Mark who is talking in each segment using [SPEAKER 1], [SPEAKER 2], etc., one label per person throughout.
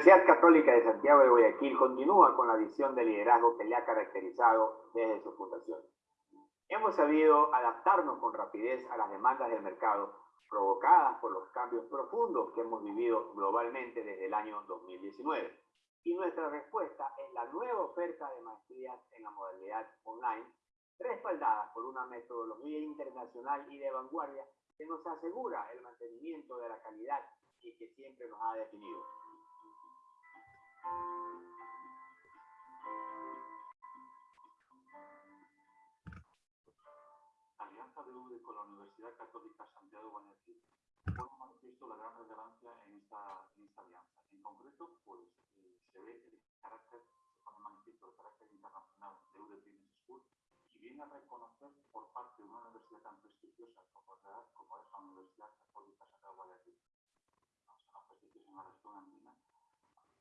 [SPEAKER 1] Universidad Católica de Santiago de Guayaquil continúa con la visión de liderazgo que le ha caracterizado desde su fundación. Hemos sabido adaptarnos con rapidez a las demandas del mercado provocadas por los cambios profundos que hemos vivido globalmente desde el año 2019. Y nuestra respuesta es la nueva oferta de maestrías en la modalidad online, respaldada por una metodología internacional y de vanguardia que nos asegura el mantenimiento de la calidad y que siempre nos ha definido.
[SPEAKER 2] Alianza de con la Universidad Católica Santiago Guayaquil pone manifiesto la gran relevancia en esta, en esta alianza. En concreto, pues eh, se ve el carácter, se pone manifiesto el carácter internacional de UDE Business School y viene a reconocer por parte de una universidad tan prestigiosa como, es la Universidad Católica Santiago Guayaquil, una prestigiosa en la región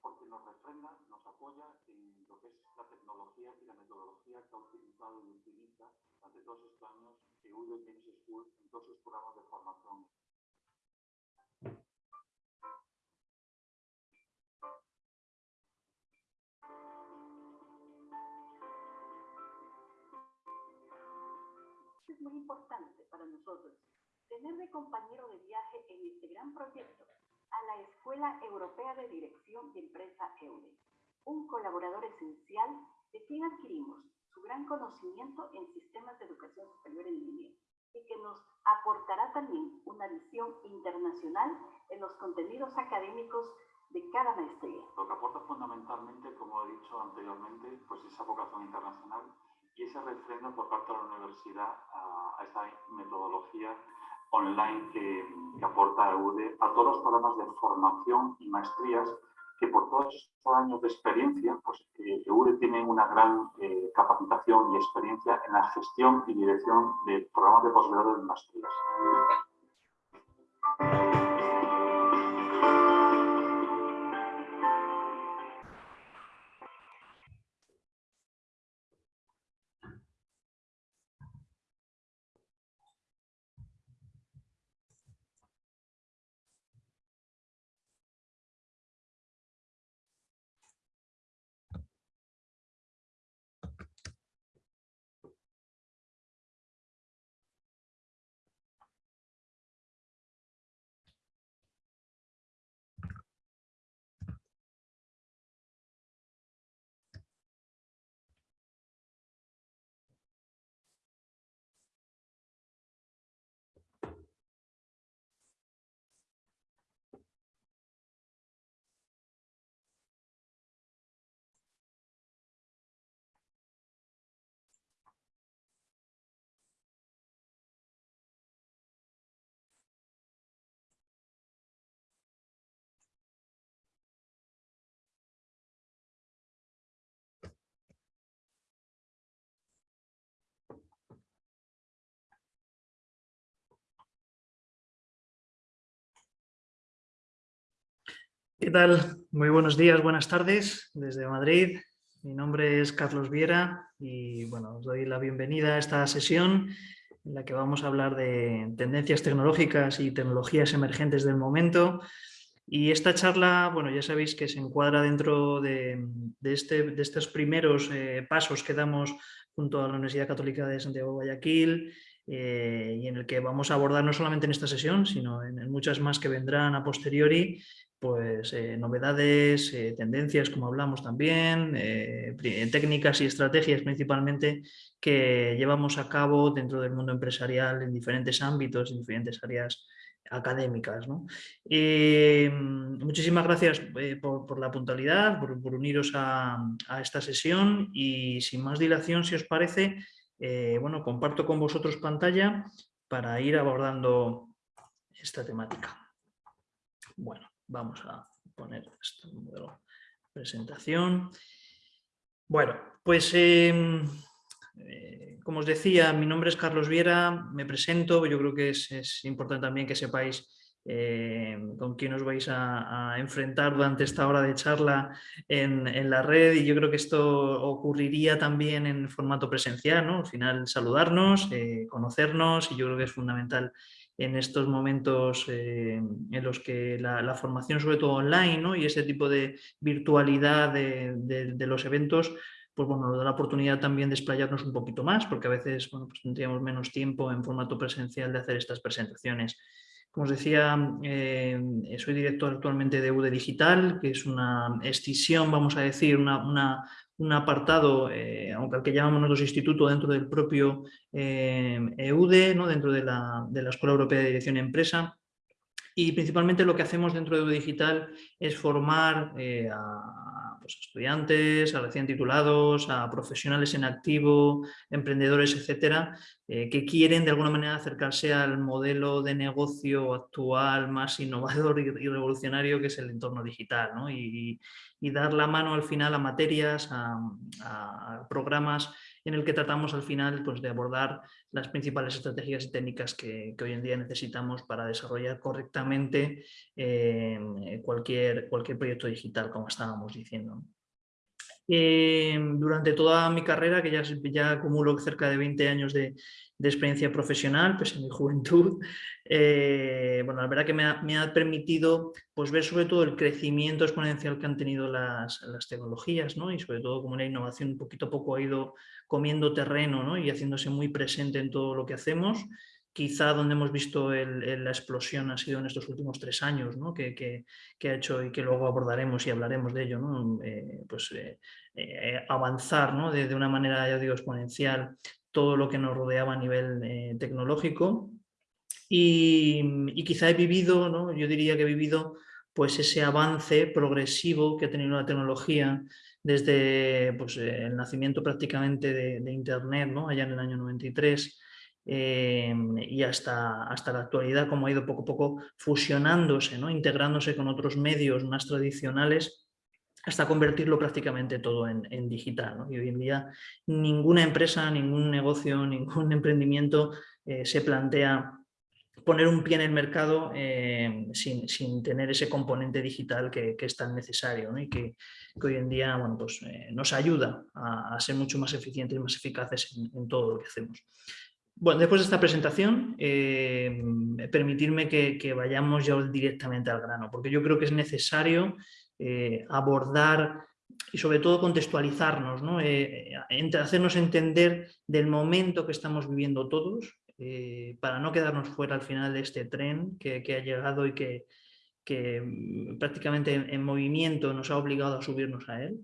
[SPEAKER 2] porque nos refrenda, nos apoya en lo que es la tecnología y la metodología que ha utilizado y utiliza durante todos estos años EUDO Business School en todos sus programas de formación.
[SPEAKER 3] Es muy importante para nosotros tener de compañero de viaje en este gran proyecto a la Escuela Europea de Dirección de Empresa EUDE, un colaborador esencial de quien adquirimos su gran conocimiento en sistemas de educación superior en línea y que nos aportará también una visión internacional en los contenidos académicos de cada maestría.
[SPEAKER 2] Lo que aporta fundamentalmente, como he dicho anteriormente, pues esa vocación internacional y ese refrendo por parte de la universidad a, a esta metodología online que, aporta EUDE a todos los programas de formación y maestrías que por todos estos años de experiencia, pues EUDE tiene una gran eh, capacitación y experiencia en la gestión y dirección de programas de posgrado y maestrías.
[SPEAKER 4] ¿Qué tal? Muy buenos días, buenas tardes desde Madrid. Mi nombre es Carlos Viera y bueno, os doy la bienvenida a esta sesión en la que vamos a hablar de tendencias tecnológicas y tecnologías emergentes del momento. Y esta charla, bueno, ya sabéis que se encuadra dentro de, este, de estos primeros eh, pasos que damos junto a la Universidad Católica de Santiago de Guayaquil eh, y en el que vamos a abordar no solamente en esta sesión, sino en muchas más que vendrán a posteriori, pues eh, novedades, eh, tendencias, como hablamos también, eh, técnicas y estrategias principalmente que llevamos a cabo dentro del mundo empresarial en diferentes ámbitos, en diferentes áreas académicas. muchísimas gracias por, la puntualidad, por, uniros a, a, esta sesión y sin más dilación, si os parece, bueno, comparto con vosotros pantalla para ir abordando esta temática. Bueno. Vamos a poner esto en modelo presentación. Bueno, pues em, eh, como os decía, mi nombre es Carlos Viera, me presento, yo creo que es, importante también que sepáis em, con quién os vais a, enfrentar durante esta hora de charla en, la red y yo creo que esto ocurriría también en formato presencial, ¿no? al final saludarnos, eh, conocernos y yo creo que es fundamental en estos momentos eh, en los que la, formación, sobre todo online, y ese tipo de virtualidad de, los eventos, pues bueno, nos da la oportunidad también de explayarnos un poquito más, porque a veces pues tendríamos menos tiempo en formato presencial de hacer estas presentaciones. Como os decía, eh, soy director actualmente de UDE Digital, que es una escisión, vamos a decir, una, un apartado, eh, aunque al que llamamos nosotros instituto, dentro del propio EUDE, eh, e ¿no? dentro de la, de la Escuela Europea de Dirección y Empresa, y principalmente lo que hacemos dentro de Digital es formar a pues, estudiantes, a recién titulados, a profesionales en activo, emprendedores, etcétera, eh, que quieren de alguna manera acercarse al modelo de negocio actual más innovador y, revolucionario que es el entorno digital y, dar la mano al final a materias, a programas en el que tratamos al final pues, de abordar las principales estrategias y técnicas que, hoy en día necesitamos para desarrollar correctamente eh, cualquier, cualquier proyecto digital, como estábamos diciendo. Eh, durante toda mi carrera, que ya, ya acumulo cerca de 20 años de, experiencia profesional, pues en mi juventud, eh, bueno, la verdad que me ha, permitido pues, ver sobre todo el crecimiento exponencial que han tenido las, tecnologías ¿no? y sobre todo como la innovación poquito a poco ha ido comiendo terreno y haciéndose muy presente en todo lo que hacemos. Quizá donde hemos visto la explosión ha sido en estos últimos tres años, que, ha hecho y que luego abordaremos y hablaremos de ello, eh, pues, eh, avanzar de, una manera, ya digo, exponencial todo lo que nos rodeaba a nivel tecnológico. Y, quizá he vivido, yo diría que he vivido pues ese avance progresivo que ha tenido la tecnología desde pues, el nacimiento prácticamente de, Internet, ¿no? allá en el año 93, eh, y hasta, hasta la actualidad, como ha ido poco a poco fusionándose, ¿no? integrándose con otros medios más tradicionales, hasta convertirlo prácticamente todo en, digital. Y hoy en día ninguna empresa, ningún negocio, ningún emprendimiento eh, se plantea poner un pie en el mercado eh, sin, tener ese componente digital que, es tan necesario y que, hoy en día bueno, pues, eh, nos ayuda a, ser mucho más eficientes y más eficaces en, todo lo que hacemos. Bueno, después de esta presentación, eh, permitirme que, vayamos ya directamente al grano, porque yo creo que es necesario abordar y sobre todo contextualizarnos, ¿no? hacernos entender del momento que estamos viviendo todos, eh, para no quedarnos fuera al final de este tren que, ha llegado y que, mm, prácticamente en, movimiento nos ha obligado a subirnos a él.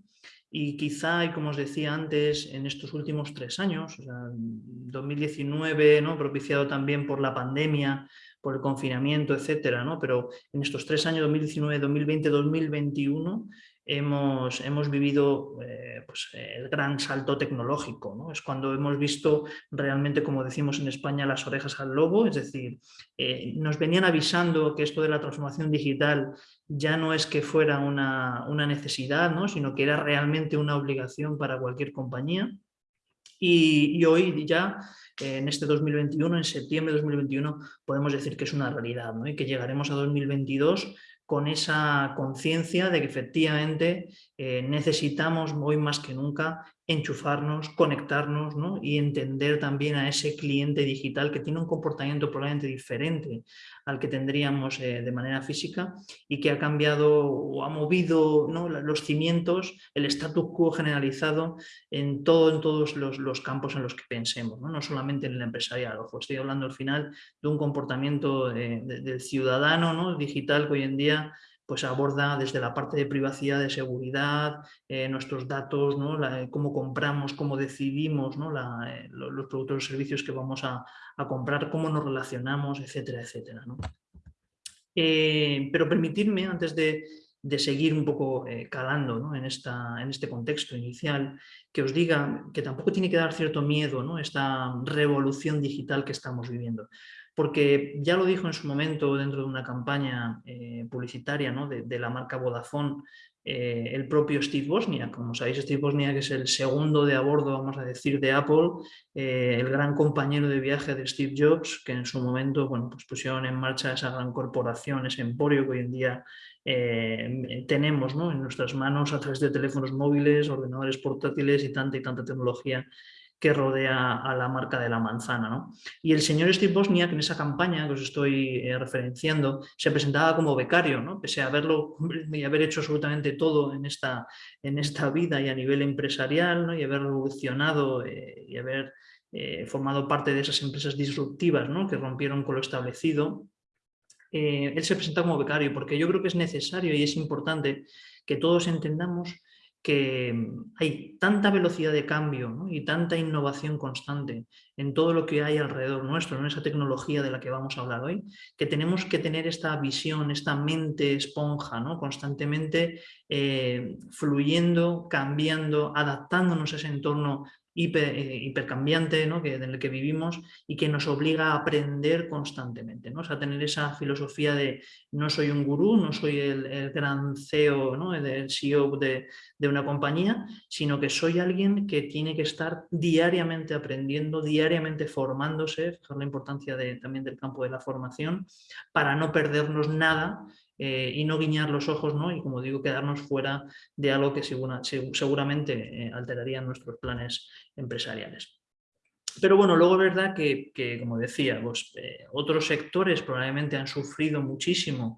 [SPEAKER 4] Y quizá, y como os decía antes, en estos últimos tres años, 2019, ¿no? propiciado también por la pandemia, por el confinamiento, etcétera, ¿no? pero en estos tres años, 2019, 2020, 2021, hemos, hemos vivido eh, pues, el gran salto tecnológico. ¿no? Es cuando hemos visto realmente, como decimos en España, las orejas al lobo, es decir, eh, nos venían avisando que esto de la transformación digital ya no es que fuera una, una necesidad, ¿no? sino que era realmente una obligación para cualquier compañía. Y, hoy ya en este 2021, en septiembre de 2021, podemos decir que es una realidad y que llegaremos a 2022 con esa conciencia de que efectivamente eh, necesitamos hoy más que nunca enchufarnos, conectarnos y entender también a ese cliente digital que tiene un comportamiento probablemente diferente al que tendríamos eh, de manera física y que ha cambiado o ha movido los cimientos, el status quo generalizado en, todo, en todos los, campos en los que pensemos, no, solamente en el empresarial. Ojo, estoy hablando al final de un comportamiento eh, del ciudadano digital que hoy en día pues aborda desde la parte de privacidad, de seguridad, eh, nuestros datos, ¿no? cómo compramos, cómo decidimos ¿no? Eh, los productos o servicios que vamos a, comprar, cómo nos relacionamos, etcétera, etcétera. Eh, pero permitirme, antes de, seguir un poco calando en, esta, en este contexto inicial, que os diga que tampoco tiene que dar cierto miedo ¿no? esta revolución digital que estamos viviendo porque ya lo dijo en su momento dentro de una campaña eh, publicitaria de, la marca Vodafone, eh, el propio Steve Bosnia. Como sabéis, Steve Bosnia que es el segundo de a bordo, vamos a decir, de Apple, eh, el gran compañero de viaje de Steve Jobs, que en su momento bueno, pues pusieron en marcha esa gran corporación, ese emporio que hoy en día tenemos en nuestras manos a través de teléfonos móviles, ordenadores portátiles y tanta y tanta tecnología que rodea a la marca de la manzana. ¿no? Y el señor Steve Bosniak en esa campaña que os estoy eh, referenciando se presentaba como becario, ¿no? pese a haberlo y haber hecho absolutamente todo en esta, en esta vida y a nivel empresarial ¿no? y haber revolucionado eh, y haber eh, formado parte de esas empresas disruptivas ¿no? que rompieron con lo establecido. él se presenta como becario porque yo creo que es necesario y es importante que todos entendamos que mm, hay tanta velocidad de cambio y tanta innovación constante en todo lo que hay alrededor nuestro, en esa tecnología de la que vamos a hablar hoy, que tenemos que tener esta visión, esta mente esponja, ¿no? constantemente eh, fluyendo, cambiando, adaptándonos a ese entorno hiper, eh, hipercambiante ¿no? que, en el que vivimos y que nos obliga a aprender constantemente. ¿no? O sea, tener esa filosofía de no soy un gurú, no soy el, gran CEO, ¿no? el CEO de, de, una compañía, sino que soy alguien que tiene que estar diariamente aprendiendo, diariamente formándose, fijar la importancia de, también del campo de la formación, para no perdernos nada eh, y no guiñar los ojos ¿no? y como digo quedarnos fuera de algo que seguramente eh, alteraría nuestros planes empresariales. Pero bueno, luego es verdad que, como decía, pues, eh, otros sectores probablemente han sufrido muchísimo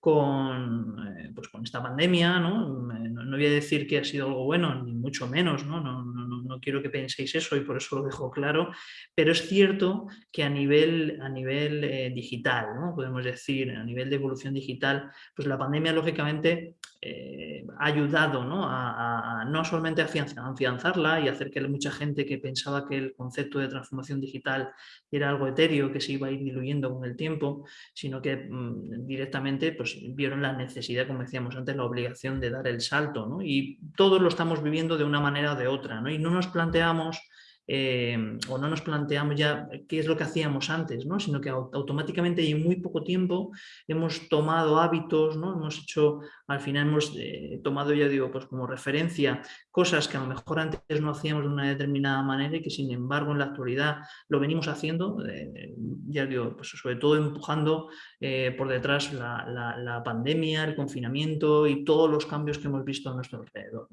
[SPEAKER 4] con, pues con esta pandemia, ¿no? ¿no? voy a decir que ha sido algo bueno, ni mucho menos, ¿no? No, no, quiero que penséis eso y por eso lo dejo claro, pero es cierto que a nivel, a nivel digital, ¿no? podemos decir, a nivel de evolución digital, pues la pandemia lógicamente eh, ayudado ¿no? A, no solamente a afianzarla y hacer que mucha gente que pensaba que el concepto de transformación digital era algo etéreo que se iba a ir diluyendo con el tiempo, sino que mm, directamente pues, vieron la necesidad, como decíamos antes, la obligación de dar el salto. ¿no? Y todos lo estamos viviendo de una manera o de otra. ¿no? Y no nos planteamos Em, o no nos planteamos ya qué es lo que hacíamos antes, ¿no? sino que automáticamente y en muy poco tiempo hemos tomado hábitos, hemos hecho, al final hemos eh, tomado, ya digo, pues como referencia cosas que a lo mejor antes no hacíamos de una determinada manera y que sin embargo en la actualidad lo venimos haciendo, eh, ya digo, pues sobre todo empujando eh, por detrás la, pandemia, el confinamiento y todos los cambios que hemos visto a nuestro alrededor.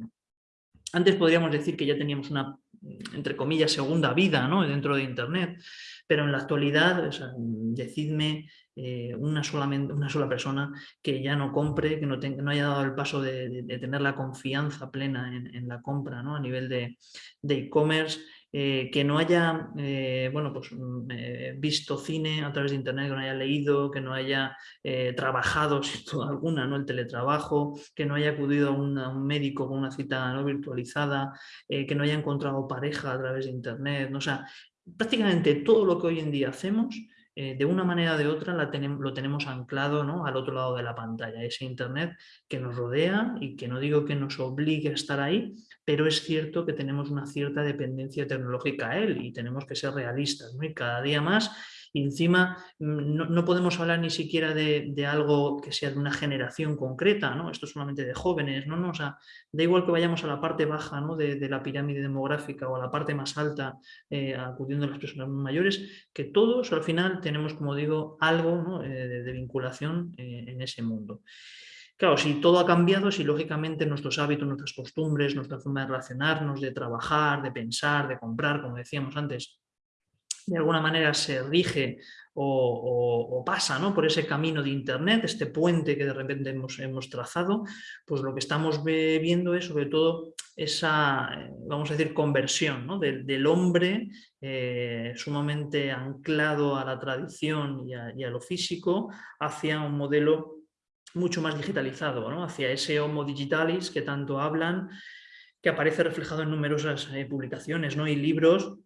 [SPEAKER 4] Antes podríamos decir que ya teníamos una entre comillas, segunda vida ¿no? dentro de Internet, pero en la actualidad, decidme eh, una, solamente, una sola persona que ya no compre, que no, no haya dado el paso de, tener la confianza plena en, la compra ¿no? a nivel de e-commerce, eh, que no haya eh, bueno, pues, mm, visto cine a través de internet, que no haya leído, que no haya trabajado sin duda alguna ¿no? el teletrabajo, que no haya acudido a, un médico con una cita no virtualizada, que no haya encontrado pareja a través de internet, ¿no? o sea, prácticamente todo lo que hoy en día hacemos eh, de una manera o de otra lo tenemos anclado ¿no? al otro lado de la pantalla, ese Internet que nos rodea y que no digo que nos obligue a estar ahí, pero es cierto que tenemos una cierta dependencia tecnológica a él y tenemos que ser realistas. ¿no? Y cada día más y encima mm, no, podemos hablar ni siquiera de, algo que sea de una generación concreta, ¿no? esto es solamente de jóvenes, ¿no? no o sea, da igual que vayamos a la parte baja ¿no? de, la pirámide demográfica o a la parte más alta eh, acudiendo a las personas mayores, que todos al final tenemos, como digo, algo eh, de, vinculación eh, en ese mundo. Claro, si todo ha cambiado, si lógicamente nuestros hábitos, nuestras costumbres, nuestra forma de relacionarnos, de trabajar, de pensar, de comprar, como decíamos antes, de alguna manera se rige o, pasa ¿no? por ese camino de Internet, este puente que de repente hemos, hemos trazado, pues lo que estamos viendo es sobre todo esa, vamos a decir, conversión ¿no? del, hombre eh, sumamente anclado a la tradición y a, lo físico hacia un modelo mucho más digitalizado, ¿no? hacia ese homo digitalis que tanto hablan, que aparece reflejado en numerosas eh, publicaciones ¿no? y libros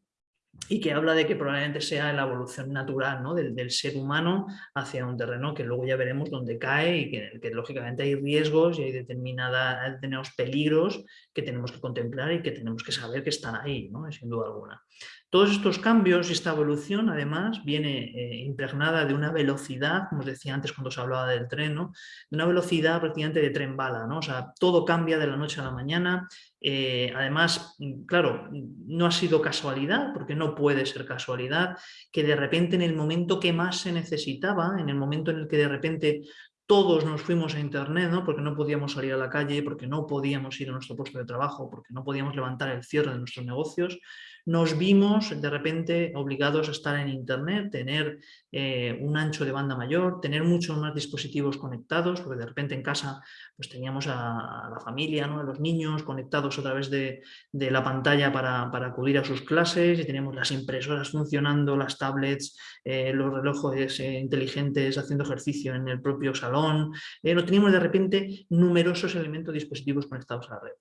[SPEAKER 4] y que habla de que probablemente sea la evolución natural ¿no? del, ser humano hacia un terreno que luego ya veremos dónde cae y que, que lógicamente hay riesgos y hay determinados peligros que tenemos que contemplar y que tenemos que saber que están ahí, ¿no? sin duda alguna. Todos estos cambios y esta evolución, además, viene eh, impregnada de una velocidad, como os decía antes cuando se hablaba del tren, de una velocidad prácticamente de tren bala. ¿no? O sea, todo cambia de la noche a la mañana. Eh, además, claro, no ha sido casualidad, porque no puede ser casualidad, que de repente en el momento que más se necesitaba, en el momento en el que de repente todos nos fuimos a internet, ¿no? porque no podíamos salir a la calle, porque no podíamos ir a nuestro puesto de trabajo, porque no podíamos levantar el cierre de nuestros negocios, nos vimos de repente obligados a estar en Internet, tener eh, un ancho de banda mayor, tener muchos más dispositivos conectados, porque de repente en casa pues teníamos a, la familia, ¿no? a los niños conectados a través de, la pantalla para, acudir a sus clases y teníamos las impresoras funcionando, las tablets, eh, los relojes eh, inteligentes haciendo ejercicio en el propio salón, no teníamos de repente numerosos elementos dispositivos conectados a la red.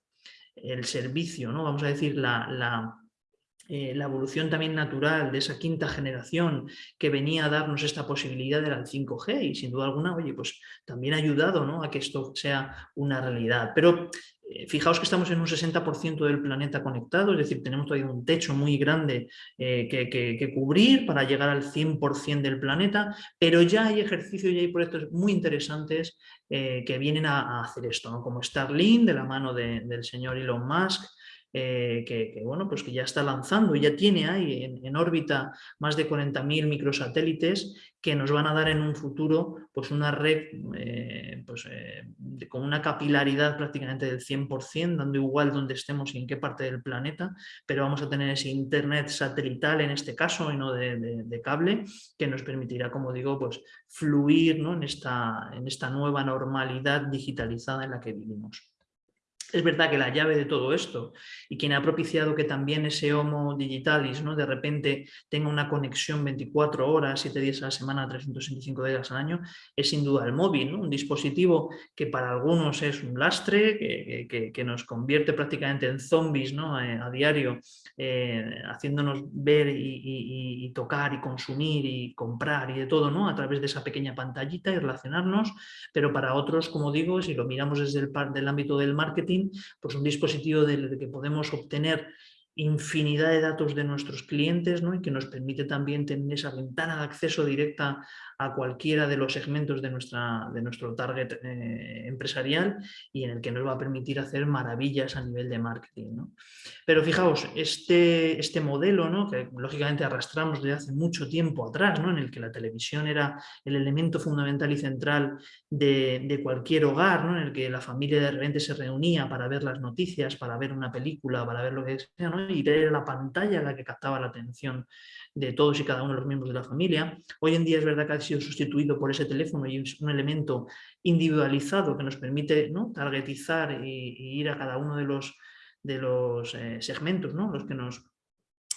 [SPEAKER 4] El servicio, ¿no? vamos a decir, la eh, la evolución también natural de esa quinta generación que venía a darnos esta posibilidad era el 5G y sin duda alguna, oye, pues también ha ayudado ¿no? a que esto sea una realidad. Pero eh, fijaos que estamos en un 60% del planeta conectado, es decir, tenemos todavía un techo muy grande eh, que, cubrir para llegar al 100% del planeta, pero ya hay ejercicios y hay proyectos muy interesantes que vienen a, hacer esto, ¿no? como Starlink, de la mano del señor Elon Musk, eh, que, bueno, pues que ya está lanzando y ya tiene ahí en, órbita más de 40.000 microsatélites que nos van a dar en un futuro pues una red eh, pues, eh, con una capilaridad prácticamente del 100%, dando igual donde estemos y en qué parte del planeta, pero vamos a tener ese internet satelital en este caso y no de, cable, que nos permitirá, como digo, pues fluir ¿no? en, esta, en esta nueva normalidad digitalizada en la que vivimos. Es verdad que la llave de todo esto y quien ha propiciado que también ese Homo Digitalis ¿no? de repente tenga una conexión 24 horas, 7 días a la semana, 365 días al año, es sin duda el móvil, un dispositivo que para algunos es un lastre, que, nos convierte prácticamente en zombies ¿no? Eh, a diario, eh, haciéndonos ver y, tocar y consumir y comprar y de todo ¿no? a través de esa pequeña pantallita y relacionarnos, pero para otros, como digo, si lo miramos desde el, del ámbito del marketing, pues un dispositivo del que podemos obtener infinidad de datos de nuestros clientes ¿no? y que nos permite también tener esa ventana de acceso directa a cualquiera de los segmentos de, nuestra, de nuestro target eh, empresarial y en el que nos va a permitir hacer maravillas a nivel de marketing. ¿no? Pero fijaos, este, este modelo ¿no? que lógicamente arrastramos desde hace mucho tiempo atrás, ¿no? en el que la televisión era el elemento fundamental y central de, de cualquier hogar, en el que la familia de repente se reunía para ver las noticias, para ver una película, para ver lo que sea, y era la pantalla la que captaba la atención de todos y cada uno de los miembros de la familia. Hoy en día es verdad que ha sido sustituido por ese teléfono y es un elemento individualizado que nos permite ¿no? targetizar y, ir a cada uno de los, de los eh, segmentos, ¿no? los que nos,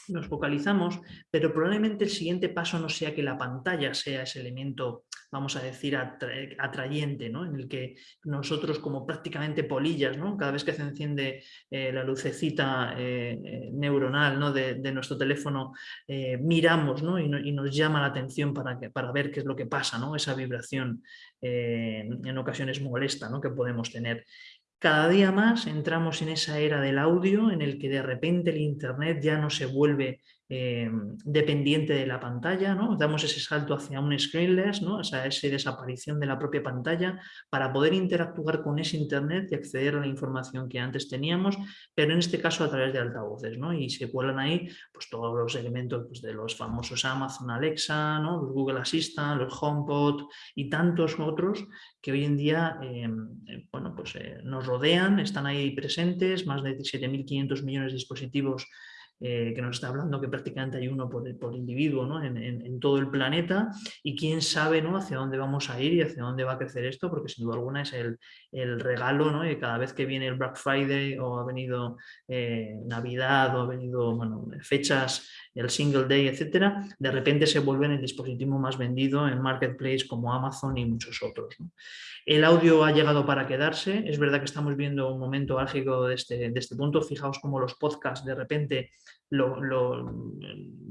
[SPEAKER 4] nos focalizamos, pero probablemente el siguiente paso no sea que la pantalla sea ese elemento vamos a decir, atrayente, ¿no? en el que nosotros como prácticamente polillas, ¿no? cada vez que se enciende eh, la lucecita eh, eh, neuronal ¿no? de, nuestro teléfono, miramos ¿no? y, nos llama la atención para, que, para ver qué es lo que pasa, esa vibración en ocasiones molesta que podemos tener. Cada día más entramos en esa era del audio en el que de repente el internet ya no se vuelve eh, dependiente de la pantalla, ¿no? damos ese salto hacia un screenless, ¿no? o esa desaparición de la propia pantalla para poder interactuar con ese internet y acceder a la información que antes teníamos, pero en este caso a través de altavoces, ¿no? y se cuelan ahí pues, todos los elementos pues, de los famosos Amazon Alexa, ¿no? los Google Assistant, los HomePod y tantos otros que hoy en día eh, eh, bueno, pues, nos rodean, están ahí presentes, más de 7.500 millones de dispositivos eh, que nos está hablando que prácticamente hay uno por, individuo ¿no? en, todo el planeta y quién sabe ¿no? hacia dónde vamos a ir y hacia dónde va a crecer esto, porque sin duda alguna es el, el regalo ¿no? y cada vez que viene el Black Friday o ha venido eh, Navidad o ha venido fechas, el Single Day, etcétera, de repente se vuelve el dispositivo más vendido en Marketplace como Amazon y muchos otros. El audio ha llegado para quedarse, es verdad que estamos viendo un momento álgido de este, de este punto, fijaos cómo los podcasts de repente lo,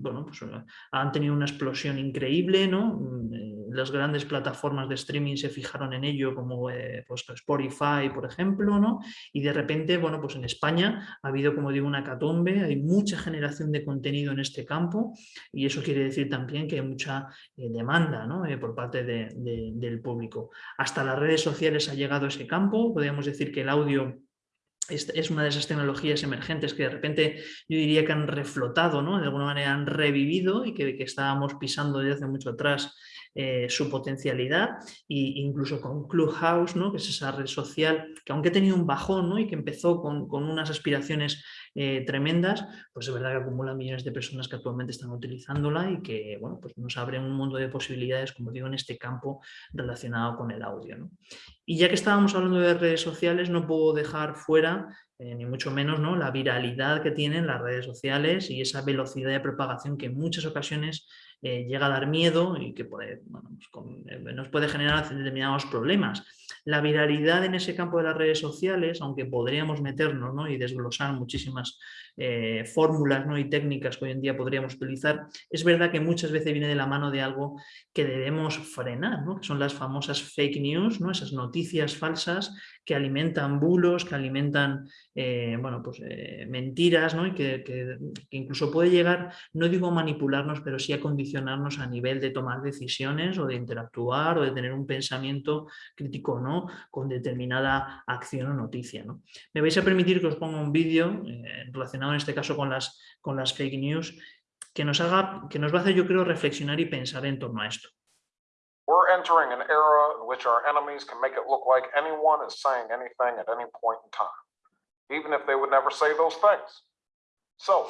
[SPEAKER 4] bueno, pues, han tenido una explosión increíble, ¿no? Mm, las grandes plataformas de streaming se fijaron en ello como eh, pues, Spotify, por ejemplo, ¿no? y de repente, bueno, pues en España ha habido, como digo, una catombe, hay mucha generación de contenido en este campo y eso quiere decir también que hay mucha eh, demanda ¿no? Eh, por parte del público. Hasta las redes sociales ha llegado ese campo, podríamos decir que el audio es una de esas tecnologías emergentes que de repente yo diría que han reflotado, ¿no? de alguna manera han revivido y que, que estábamos pisando desde hace mucho atrás eh, su potencialidad e incluso con Clubhouse, ¿no? que es esa red social que aunque ha tenido un bajón ¿no? y que empezó con, unas aspiraciones eh, tremendas, pues es verdad que acumula millones de personas que actualmente están utilizándola y que bueno, pues nos abre un mundo de posibilidades, como digo, en este campo relacionado con el audio. Y ya que estábamos hablando de redes sociales, no puedo dejar fuera, eh, ni mucho menos, ¿no? la viralidad que tienen las redes sociales y esa velocidad de propagación que en muchas ocasiones eh, llega a dar miedo y que pues nos puede generar determinados problemas. La viralidad en ese campo de las redes sociales, aunque podríamos meternos ¿no? y desglosar muchísimas eh, fórmulas y técnicas que hoy en día podríamos utilizar, es verdad que muchas veces viene de la mano de algo que debemos frenar, que son las famosas fake news, esas noticias falsas que alimentan bulos, que alimentan eh, pues, eh, mentiras y que, incluso puede llegar, no digo a manipularnos, pero sí a condicionarnos a nivel de tomar decisiones o de interactuar o de tener un pensamiento crítico ¿no? con determinada acción o noticia. ¿no? Me vais a permitir que os ponga un vídeo relacionado en este caso con las, con las fake news, que nos, haga, que nos va a hacer, yo creo, reflexionar y pensar en torno a esto.
[SPEAKER 5] We're entering an era in which our enemies can make it look like anyone is saying anything at any point in time, even if they would never say those things. So,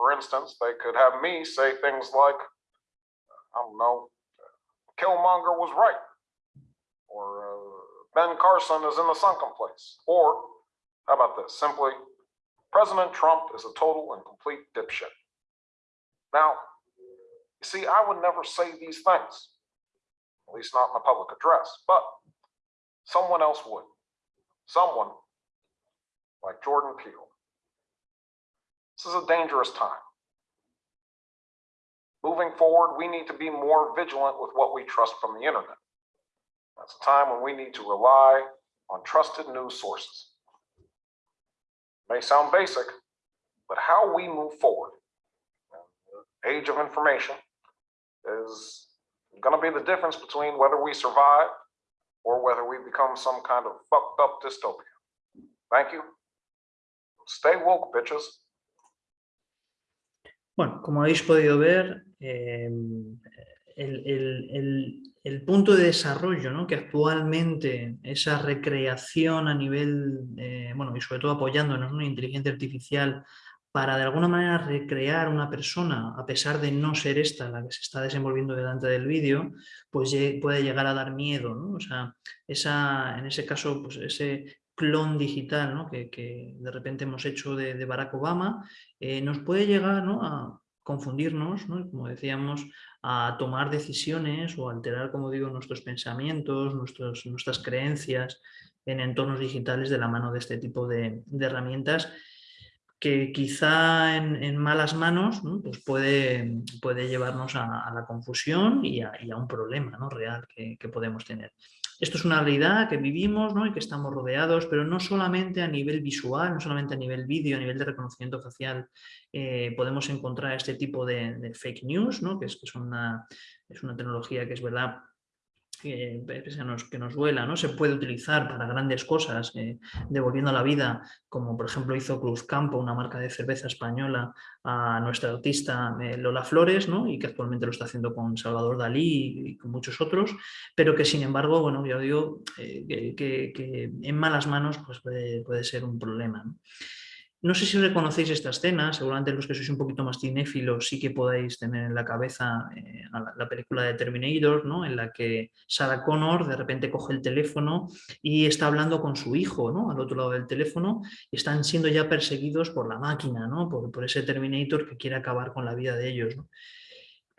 [SPEAKER 5] for instance, they could have me say things like, I don't know, Killmonger was right, or uh, Ben Carson is in the sunken place, or how about this? Simply, President Trump is a total and complete dipshit. Now, you see, I would never say these things, at least not in a public address, but someone else would. Someone like Jordan Peele. This is a dangerous time. Moving forward, we need to be more vigilant with what we trust from the internet. That's a time when we need to rely on trusted news sources. may sound basic, but how we move forward. Age of information is going to be the difference between whether we survive or whether we become some kind of fucked up dystopia. Thank you. Stay woke, bitches.
[SPEAKER 4] Bueno, como habéis podido ver, eh, el, punto de desarrollo ¿no? que actualmente esa recreación a nivel, bueno, y sobre todo apoyándonos en una inteligencia artificial para de alguna manera recrear una persona, a pesar de no ser esta la que se está desenvolviendo delante del vídeo, pues puede llegar a dar miedo, ¿no? O sea, esa, en ese caso, pues ese clon digital ¿no? que, de repente hemos hecho de, Barack Obama, eh, nos puede llegar ¿no? a confundirnos, ¿no? como decíamos, a tomar decisiones o alterar, como digo, nuestros pensamientos, nuestros, nuestras creencias en entornos digitales de la mano de este tipo de, herramientas que quizá en, malas manos pues puede, puede llevarnos a, la confusión y a, un problema ¿no? real que, que podemos tener. Esto es una realidad que vivimos y que estamos rodeados, pero no solamente a nivel visual, no solamente a nivel vídeo, a nivel de reconocimiento facial, eh, podemos encontrar este tipo de, fake news, ¿no? que es, una, es una tecnología que es verdad que, nos, que nos duela, ¿no? se puede utilizar para grandes cosas, eh, devolviendo la vida, como por ejemplo hizo Cruz Campo, una marca de cerveza española, a nuestra artista eh, Lola Flores, ¿no? y que actualmente lo está haciendo con Salvador Dalí y, con muchos otros, pero que sin embargo, bueno, ya digo, eh, que, en malas manos pues puede, puede ser un problema. No sé si reconocéis esta escena, seguramente los que sois un poquito más cinéfilos sí que podáis tener en la cabeza eh, la, película de Terminator, ¿no? en la que Sarah Connor de repente coge el teléfono y está hablando con su hijo ¿no? al otro lado del teléfono y están siendo ya perseguidos por la máquina, ¿no? por, por ese Terminator que quiere acabar con la vida de ellos. ¿no?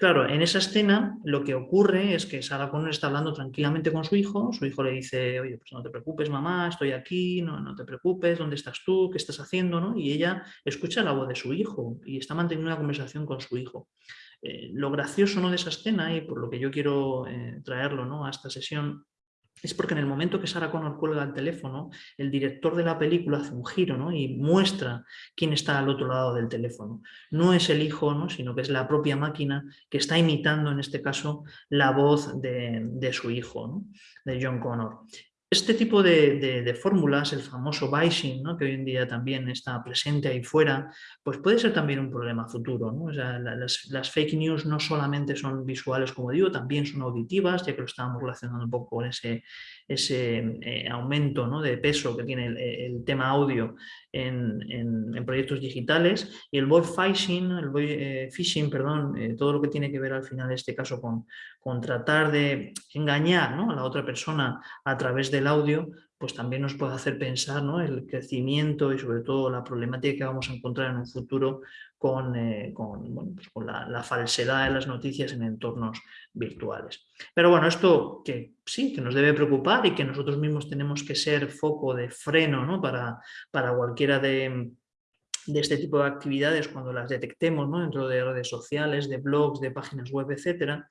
[SPEAKER 4] Claro, en esa escena lo que ocurre es que Sarah Connor está hablando tranquilamente con su hijo, su hijo le dice, oye, pues no te preocupes mamá, estoy aquí, no, no te preocupes, ¿dónde estás tú? ¿Qué estás haciendo? ¿no? Y ella escucha la voz de su hijo y está manteniendo una conversación con su hijo. Eh, lo gracioso ¿no? de esa escena y por lo que yo quiero eh, traerlo ¿no? a esta sesión es porque en el momento que Sarah Connor cuelga el teléfono, el director de la película hace un giro ¿no? y muestra quién está al otro lado del teléfono. No es el hijo, ¿no? sino que es la propia máquina que está imitando en este caso la voz de, su hijo, de John Connor. Este tipo de, fórmulas, el famoso bashing, ¿no? que hoy en día también está presente ahí fuera, pues puede ser también un problema futuro. las, fake news no solamente son visuales, como digo, también son auditivas, ya que lo estábamos relacionando un poco con ese, ese eh, aumento de peso que tiene el, tema audio en, proyectos digitales. Y el voice phishing, el eh, phishing, perdón, eh, todo lo que tiene que ver al final en este caso con, tratar de engañar a la otra persona a través de audio, pues también nos puede hacer pensar ¿no? el crecimiento y sobre todo la problemática que vamos a encontrar en un futuro con, eh, pues la, falsedad de las noticias en entornos virtuales. Pero bueno, esto que sí, que nos debe preocupar y que nosotros mismos tenemos que ser foco de freno ¿no? para, para cualquiera de, de este tipo de actividades cuando las detectemos ¿no? dentro de redes sociales, de blogs, de páginas web, etcétera,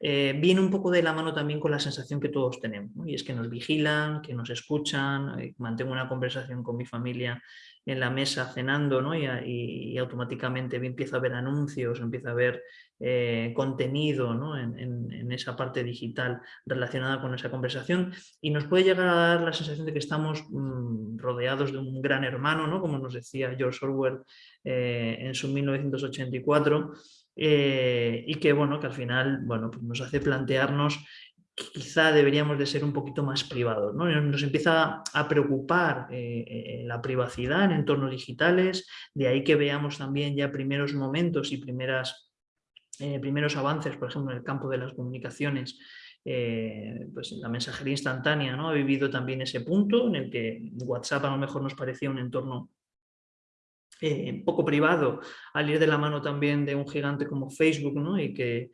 [SPEAKER 4] eh, viene un poco de la mano también con la sensación que todos tenemos, y es que nos vigilan, que nos escuchan, eh, mantengo una conversación con mi familia en la mesa cenando ¿no? y, automáticamente empiezo a ver anuncios, empiezo a ver eh, contenido ¿no? en, esa parte digital relacionada con esa conversación y nos puede llegar a dar la sensación de que estamos mm, rodeados de un gran hermano, ¿no? como nos decía George Orwell en su 1984, eh, y que, bueno, que al final bueno, pues nos hace plantearnos quizá deberíamos de ser un poquito más privados. ¿no? Nos empieza a preocupar eh, eh, la privacidad en entornos digitales, de ahí que veamos también ya primeros momentos y primeras, primeros avances, por ejemplo, en el campo de las comunicaciones, pues la mensajería instantánea ¿no? ha vivido también ese punto en el que WhatsApp a lo mejor nos parecía un entorno eh, poco privado al ir de la mano también de un gigante como Facebook ¿no? y que,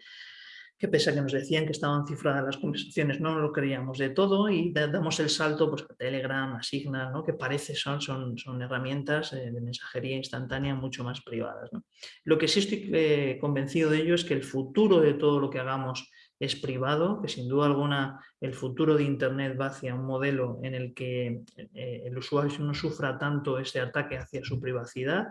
[SPEAKER 4] que pese a que nos decían que estaban cifradas las conversaciones, no lo creíamos de todo y damos el salto pues, a Telegram, a Signal, ¿no? que parece son, son, son herramientas eh, de mensajería instantánea mucho más privadas. ¿no? Lo que sí estoy eh, convencido de ello es que el futuro de todo lo que hagamos es privado, que sin duda alguna el futuro de Internet va hacia un modelo en el que eh, el usuario no sufra tanto ese ataque hacia su privacidad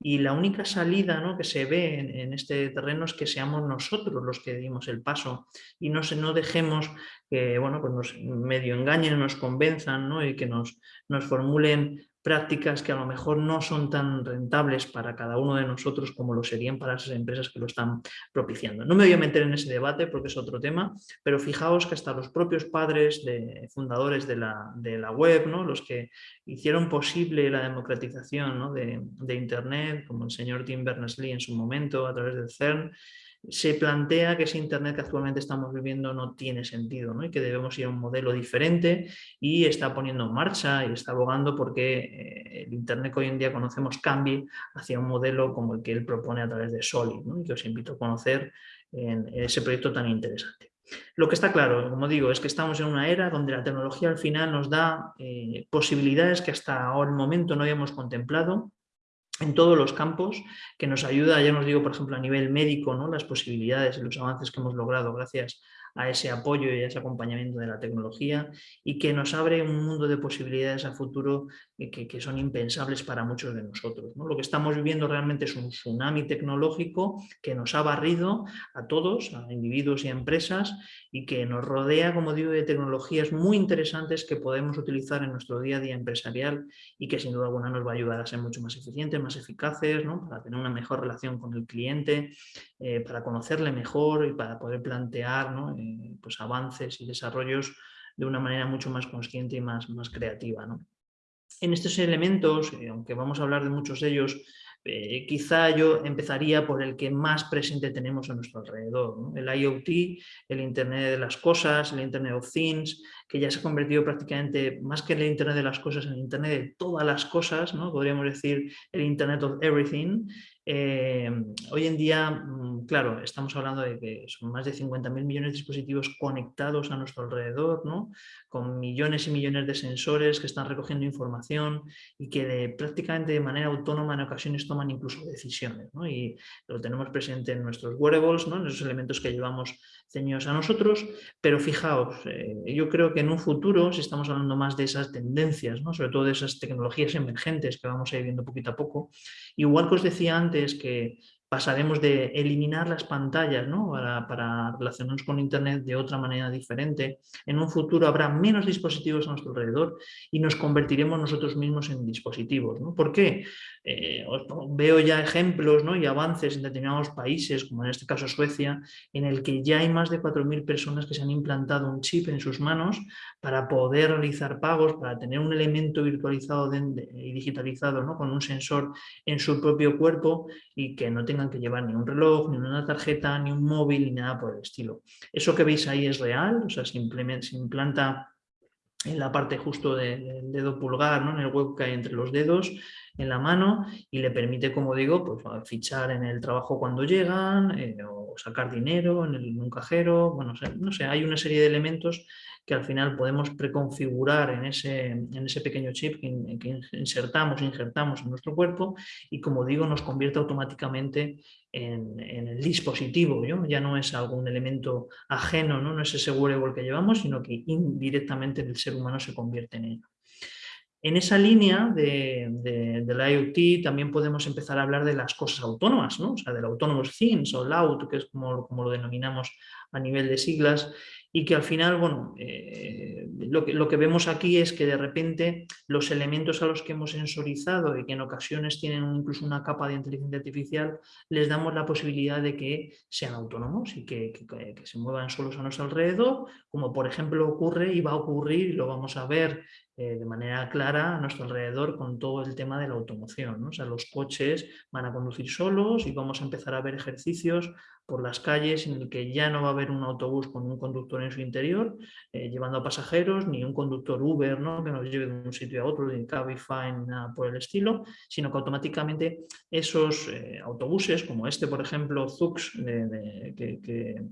[SPEAKER 4] y la única salida ¿no? que se ve en, este terreno es que seamos nosotros los que dimos el paso y no, se, no dejemos que bueno, pues nos medio engañen, nos convenzan ¿no? y que nos, nos formulen prácticas que a lo mejor no son tan rentables para cada uno de nosotros como lo serían para esas empresas que lo están propiciando. No me voy a meter en ese debate porque es otro tema, pero fijaos que hasta los propios padres de fundadores de la, de la web, ¿no? los que hicieron posible la democratización de, de, Internet, como el señor Tim Berners-Lee en su momento a través del CERN, se plantea que ese Internet que actualmente estamos viviendo no tiene sentido ¿no? y que debemos ir a un modelo diferente y está poniendo en marcha y está abogando porque eh, el Internet que hoy en día conocemos cambie hacia un modelo como el que él propone a través de Solid ¿no? y que os invito a conocer en ese proyecto tan interesante. Lo que está claro, como digo, es que estamos en una era donde la tecnología al final nos da eh, posibilidades que hasta ahora el momento no habíamos contemplado en todos los campos, que nos ayuda, ya nos digo, por ejemplo, a nivel médico, ¿no? las posibilidades y los avances que hemos logrado gracias a ese apoyo y a ese acompañamiento de la tecnología y que nos abre un mundo de posibilidades a futuro que, que son impensables para muchos de nosotros. ¿no? Lo que estamos viviendo realmente es un tsunami tecnológico que nos ha barrido a todos, a individuos y empresas y que nos rodea, como digo, de tecnologías muy interesantes que podemos utilizar en nuestro día a día empresarial y que sin duda alguna nos va a ayudar a ser mucho más eficientes, más eficaces, ¿no? para tener una mejor relación con el cliente, eh, para conocerle mejor y para poder plantear ¿no? Eh, pues avances y desarrollos de una manera mucho más consciente y más, más creativa. ¿no? En estos elementos, eh, aunque vamos a hablar de muchos de ellos, eh, quizá yo empezaría por el que más presente tenemos a nuestro alrededor, el IoT, el Internet de las cosas, el Internet of Things, que ya se ha convertido prácticamente, más que el Internet de las cosas, en el Internet de todas las cosas, ¿no? podríamos decir el Internet of Everything, eh, hoy en día, mm, claro, estamos hablando de que son más de 50.000 millones de dispositivos conectados a nuestro alrededor, ¿no? con millones y millones de sensores que están recogiendo información y que de, prácticamente de manera autónoma en ocasiones toman incluso decisiones. ¿no? Y lo tenemos presente en nuestros wearables, ¿no? en esos elementos que llevamos ceñidos a nosotros, pero fijaos, eh, yo creo que en un futuro, si estamos hablando más de esas tendencias, ¿no? sobre todo de esas tecnologías emergentes que vamos a ir viendo poquito a poco, igual que os decía antes que pasaremos de eliminar las pantallas ¿no? para, relacionarnos con Internet de otra manera diferente. En un futuro habrá menos dispositivos a nuestro alrededor y nos convertiremos nosotros mismos en dispositivos. ¿no? ¿Por qué? Eh, veo ya ejemplos ¿no? y avances en determinados países, como en este caso Suecia, en el que ya hay más de 4.000 personas que se han implantado un chip en sus manos para poder realizar pagos, para tener un elemento virtualizado y digitalizado ¿no? con un sensor en su propio cuerpo y que no que llevar ni un reloj, ni una tarjeta, ni un móvil, ni nada por el estilo. Eso que veis ahí es real, o sea, se, se implanta en la parte justo del dedo pulgar, ¿no? en el hueco que hay entre los dedos, en la mano, y le permite, como digo, pues, fichar en el trabajo cuando llegan, eh, o sacar dinero en, el, en un cajero, bueno, no sé, hay una serie de elementos que al final podemos preconfigurar en ese, en ese pequeño chip que, insertamos, injertamos en nuestro cuerpo y como digo nos convierte automáticamente en, el dispositivo, ¿no? ya no es algún elemento ajeno, no, no es ese wearable que llevamos, sino que indirectamente el ser humano se convierte en ello. En esa línea de, de, del IoT también podemos empezar a hablar de las cosas autónomas, ¿no? o sea, del Autonomous Things o LAUT, que es como, como lo denominamos a nivel de siglas, y que al final, bueno, eh, lo, que, lo, que, vemos aquí es que de repente los elementos a los que hemos sensorizado y que en ocasiones tienen incluso una capa de inteligencia artificial, les damos la posibilidad de que sean autónomos y que, que, que se muevan solos a nuestro alrededor, como por ejemplo ocurre y va a ocurrir, y lo vamos a ver eh, de manera clara a nuestro alrededor con todo el tema de la automoción. O sea, los coches van a conducir solos y vamos a empezar a ver ejercicios por las calles en el que ya no va a haber un autobús con un conductor en su interior eh, llevando a pasajeros, ni un conductor Uber ¿no? que nos lleve de un sitio a otro, ni Cabify, nada por el estilo, sino que automáticamente esos eh, autobuses, como este por ejemplo, Zux, que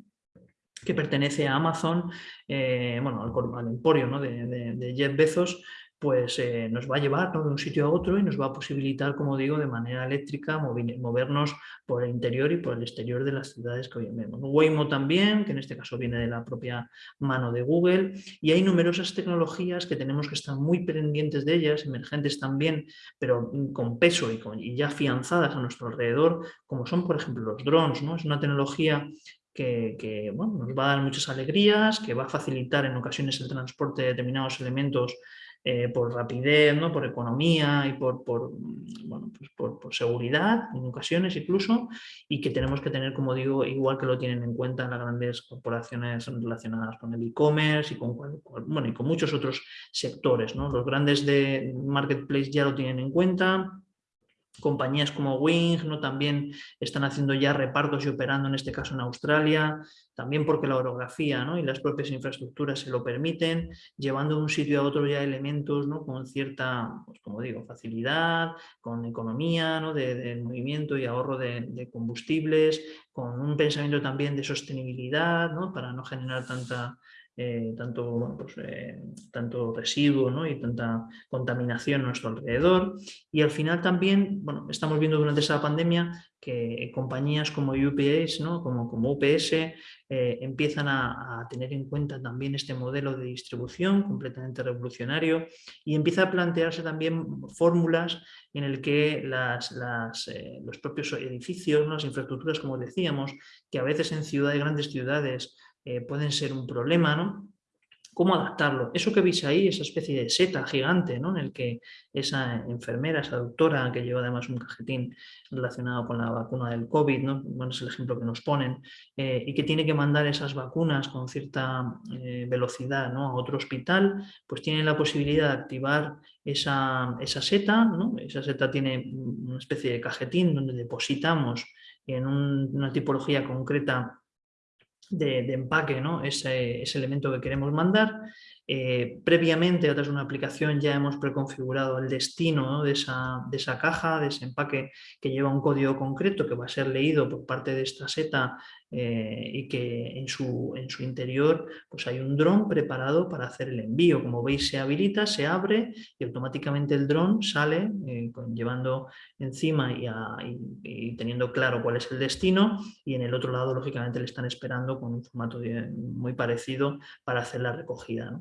[SPEAKER 4] que pertenece a Amazon, eh, bueno, al, emporio de, de, Jeff Bezos, pues eh, nos va a llevar de un sitio a otro y nos va a posibilitar, como digo, de manera eléctrica movernos por el interior y por el exterior de las ciudades que hoy vemos. Waymo también, que en este caso viene de la propia mano de Google, y hay numerosas tecnologías que tenemos que estar muy pendientes de ellas, emergentes también, pero con peso y, con, ya afianzadas a nuestro alrededor, como son, por ejemplo, los drones. ¿no? Es una tecnología que, bueno, nos va a dar muchas alegrías, que va a facilitar en ocasiones el transporte de determinados elementos eh, por rapidez, ¿no? por economía y por, por, bueno, pues por, por, seguridad, en ocasiones incluso, y que tenemos que tener, como digo, igual que lo tienen en cuenta las grandes corporaciones relacionadas con el e-commerce y con, bueno, y con muchos otros sectores. ¿no? Los grandes de marketplace ya lo tienen en cuenta, Compañías como Wing ¿no? también están haciendo ya repartos y operando en este caso en Australia, también porque la orografía ¿no? y las propias infraestructuras se lo permiten, llevando de un sitio a otro ya elementos ¿no? con cierta, pues como digo, facilidad, con economía ¿no? de, movimiento y ahorro de, de, combustibles, con un pensamiento también de sostenibilidad para no generar tanta eh, tanto, pues, eh, tanto residuo y tanta contaminación a nuestro alrededor. Y al final también, bueno, estamos viendo durante esa pandemia que compañías como UPS, ¿no? como, como UPS, eh, empiezan a, tener en cuenta también este modelo de distribución completamente revolucionario y empieza a plantearse también fórmulas en el que las, los propios edificios, las infraestructuras, como decíamos, que a veces en ciudades, grandes ciudades, eh, pueden ser un problema, ¿no? ¿Cómo adaptarlo? Eso que veis ahí, esa especie de seta gigante, ¿no? En el que esa enfermera, esa doctora, que lleva además un cajetín relacionado con la vacuna del COVID, ¿no? Bueno, es el ejemplo que nos ponen, eh, y que tiene que mandar esas vacunas con cierta eh, velocidad ¿no? a otro hospital, pues tiene la posibilidad de activar esa, esa seta, ¿no? Esa seta tiene una especie de cajetín donde depositamos en un, una tipología concreta de, empaque, ¿no? ese, ese, elemento que queremos mandar. Eh, previamente, a través de una aplicación, ya hemos preconfigurado el destino ¿no? de, esa, caja, de ese empaque que lleva un código concreto que va a ser leído por parte de esta seta eh, y que en su, interior pues hay un dron preparado para hacer el envío. Como veis se habilita, se abre y automáticamente el dron sale eh, llevando encima y, teniendo claro cuál es el destino y en el otro lado lógicamente le están esperando con un formato muy parecido para hacer la recogida.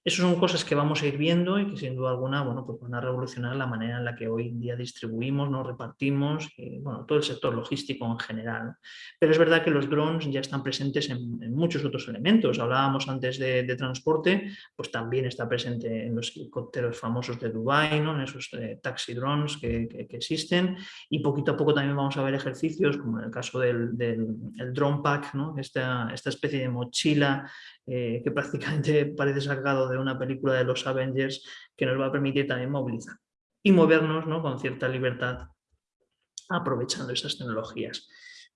[SPEAKER 4] Esas son cosas que vamos a ir viendo y que sin duda alguna bueno, pues van a revolucionar la manera en la que hoy en día distribuimos, nos repartimos, y, bueno, todo el sector logístico en general. Pero es verdad que los drones ya están presentes en, muchos otros elementos. Hablábamos antes de, transporte, pues también está presente en los helicópteros famosos de Dubai, ¿no? en esos eh, taxi drones que, existen y poquito a poco también vamos a ver ejercicios como en el caso del, drone pack, ¿no? esta, especie de mochila eh, que prácticamente parece sacado de una película de los Avengers que nos va a permitir también movilizar y movernos ¿no? con cierta libertad aprovechando esas tecnologías.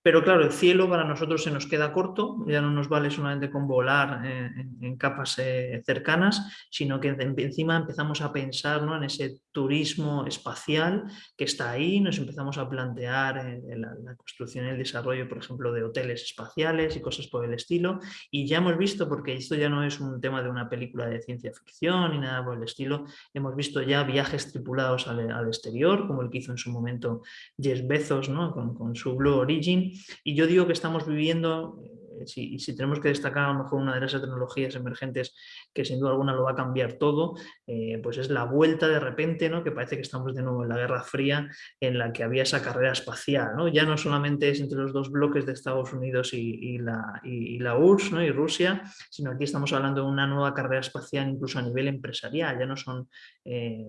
[SPEAKER 4] Pero claro, el cielo para nosotros se nos queda corto, ya no nos vale solamente con volar eh, en, capas eh, cercanas, sino que encima empezamos a pensar ¿no? en ese turismo espacial que está ahí, nos empezamos a plantear eh, la, construcción y el desarrollo, por ejemplo, de hoteles espaciales y cosas por el estilo, y ya hemos visto, porque esto ya no es un tema de una película de ciencia ficción ni nada por el estilo, hemos visto ya viajes tripulados al, exterior, como el que hizo en su momento Jeff Bezos ¿no? con su Blue Origin, y yo digo que estamos viviendo si, si tenemos que destacar a lo mejor una de esas tecnologías emergentes que sin duda alguna lo va a cambiar todo, eh, pues es la vuelta de repente, ¿no? que parece que estamos de nuevo en la Guerra Fría, en la que había esa carrera espacial. ¿no? Ya no solamente es entre los dos bloques de Estados Unidos y, la, y, la, URSS ¿no? y Rusia, sino aquí estamos hablando de una nueva carrera espacial incluso a nivel empresarial. Ya no son, eh,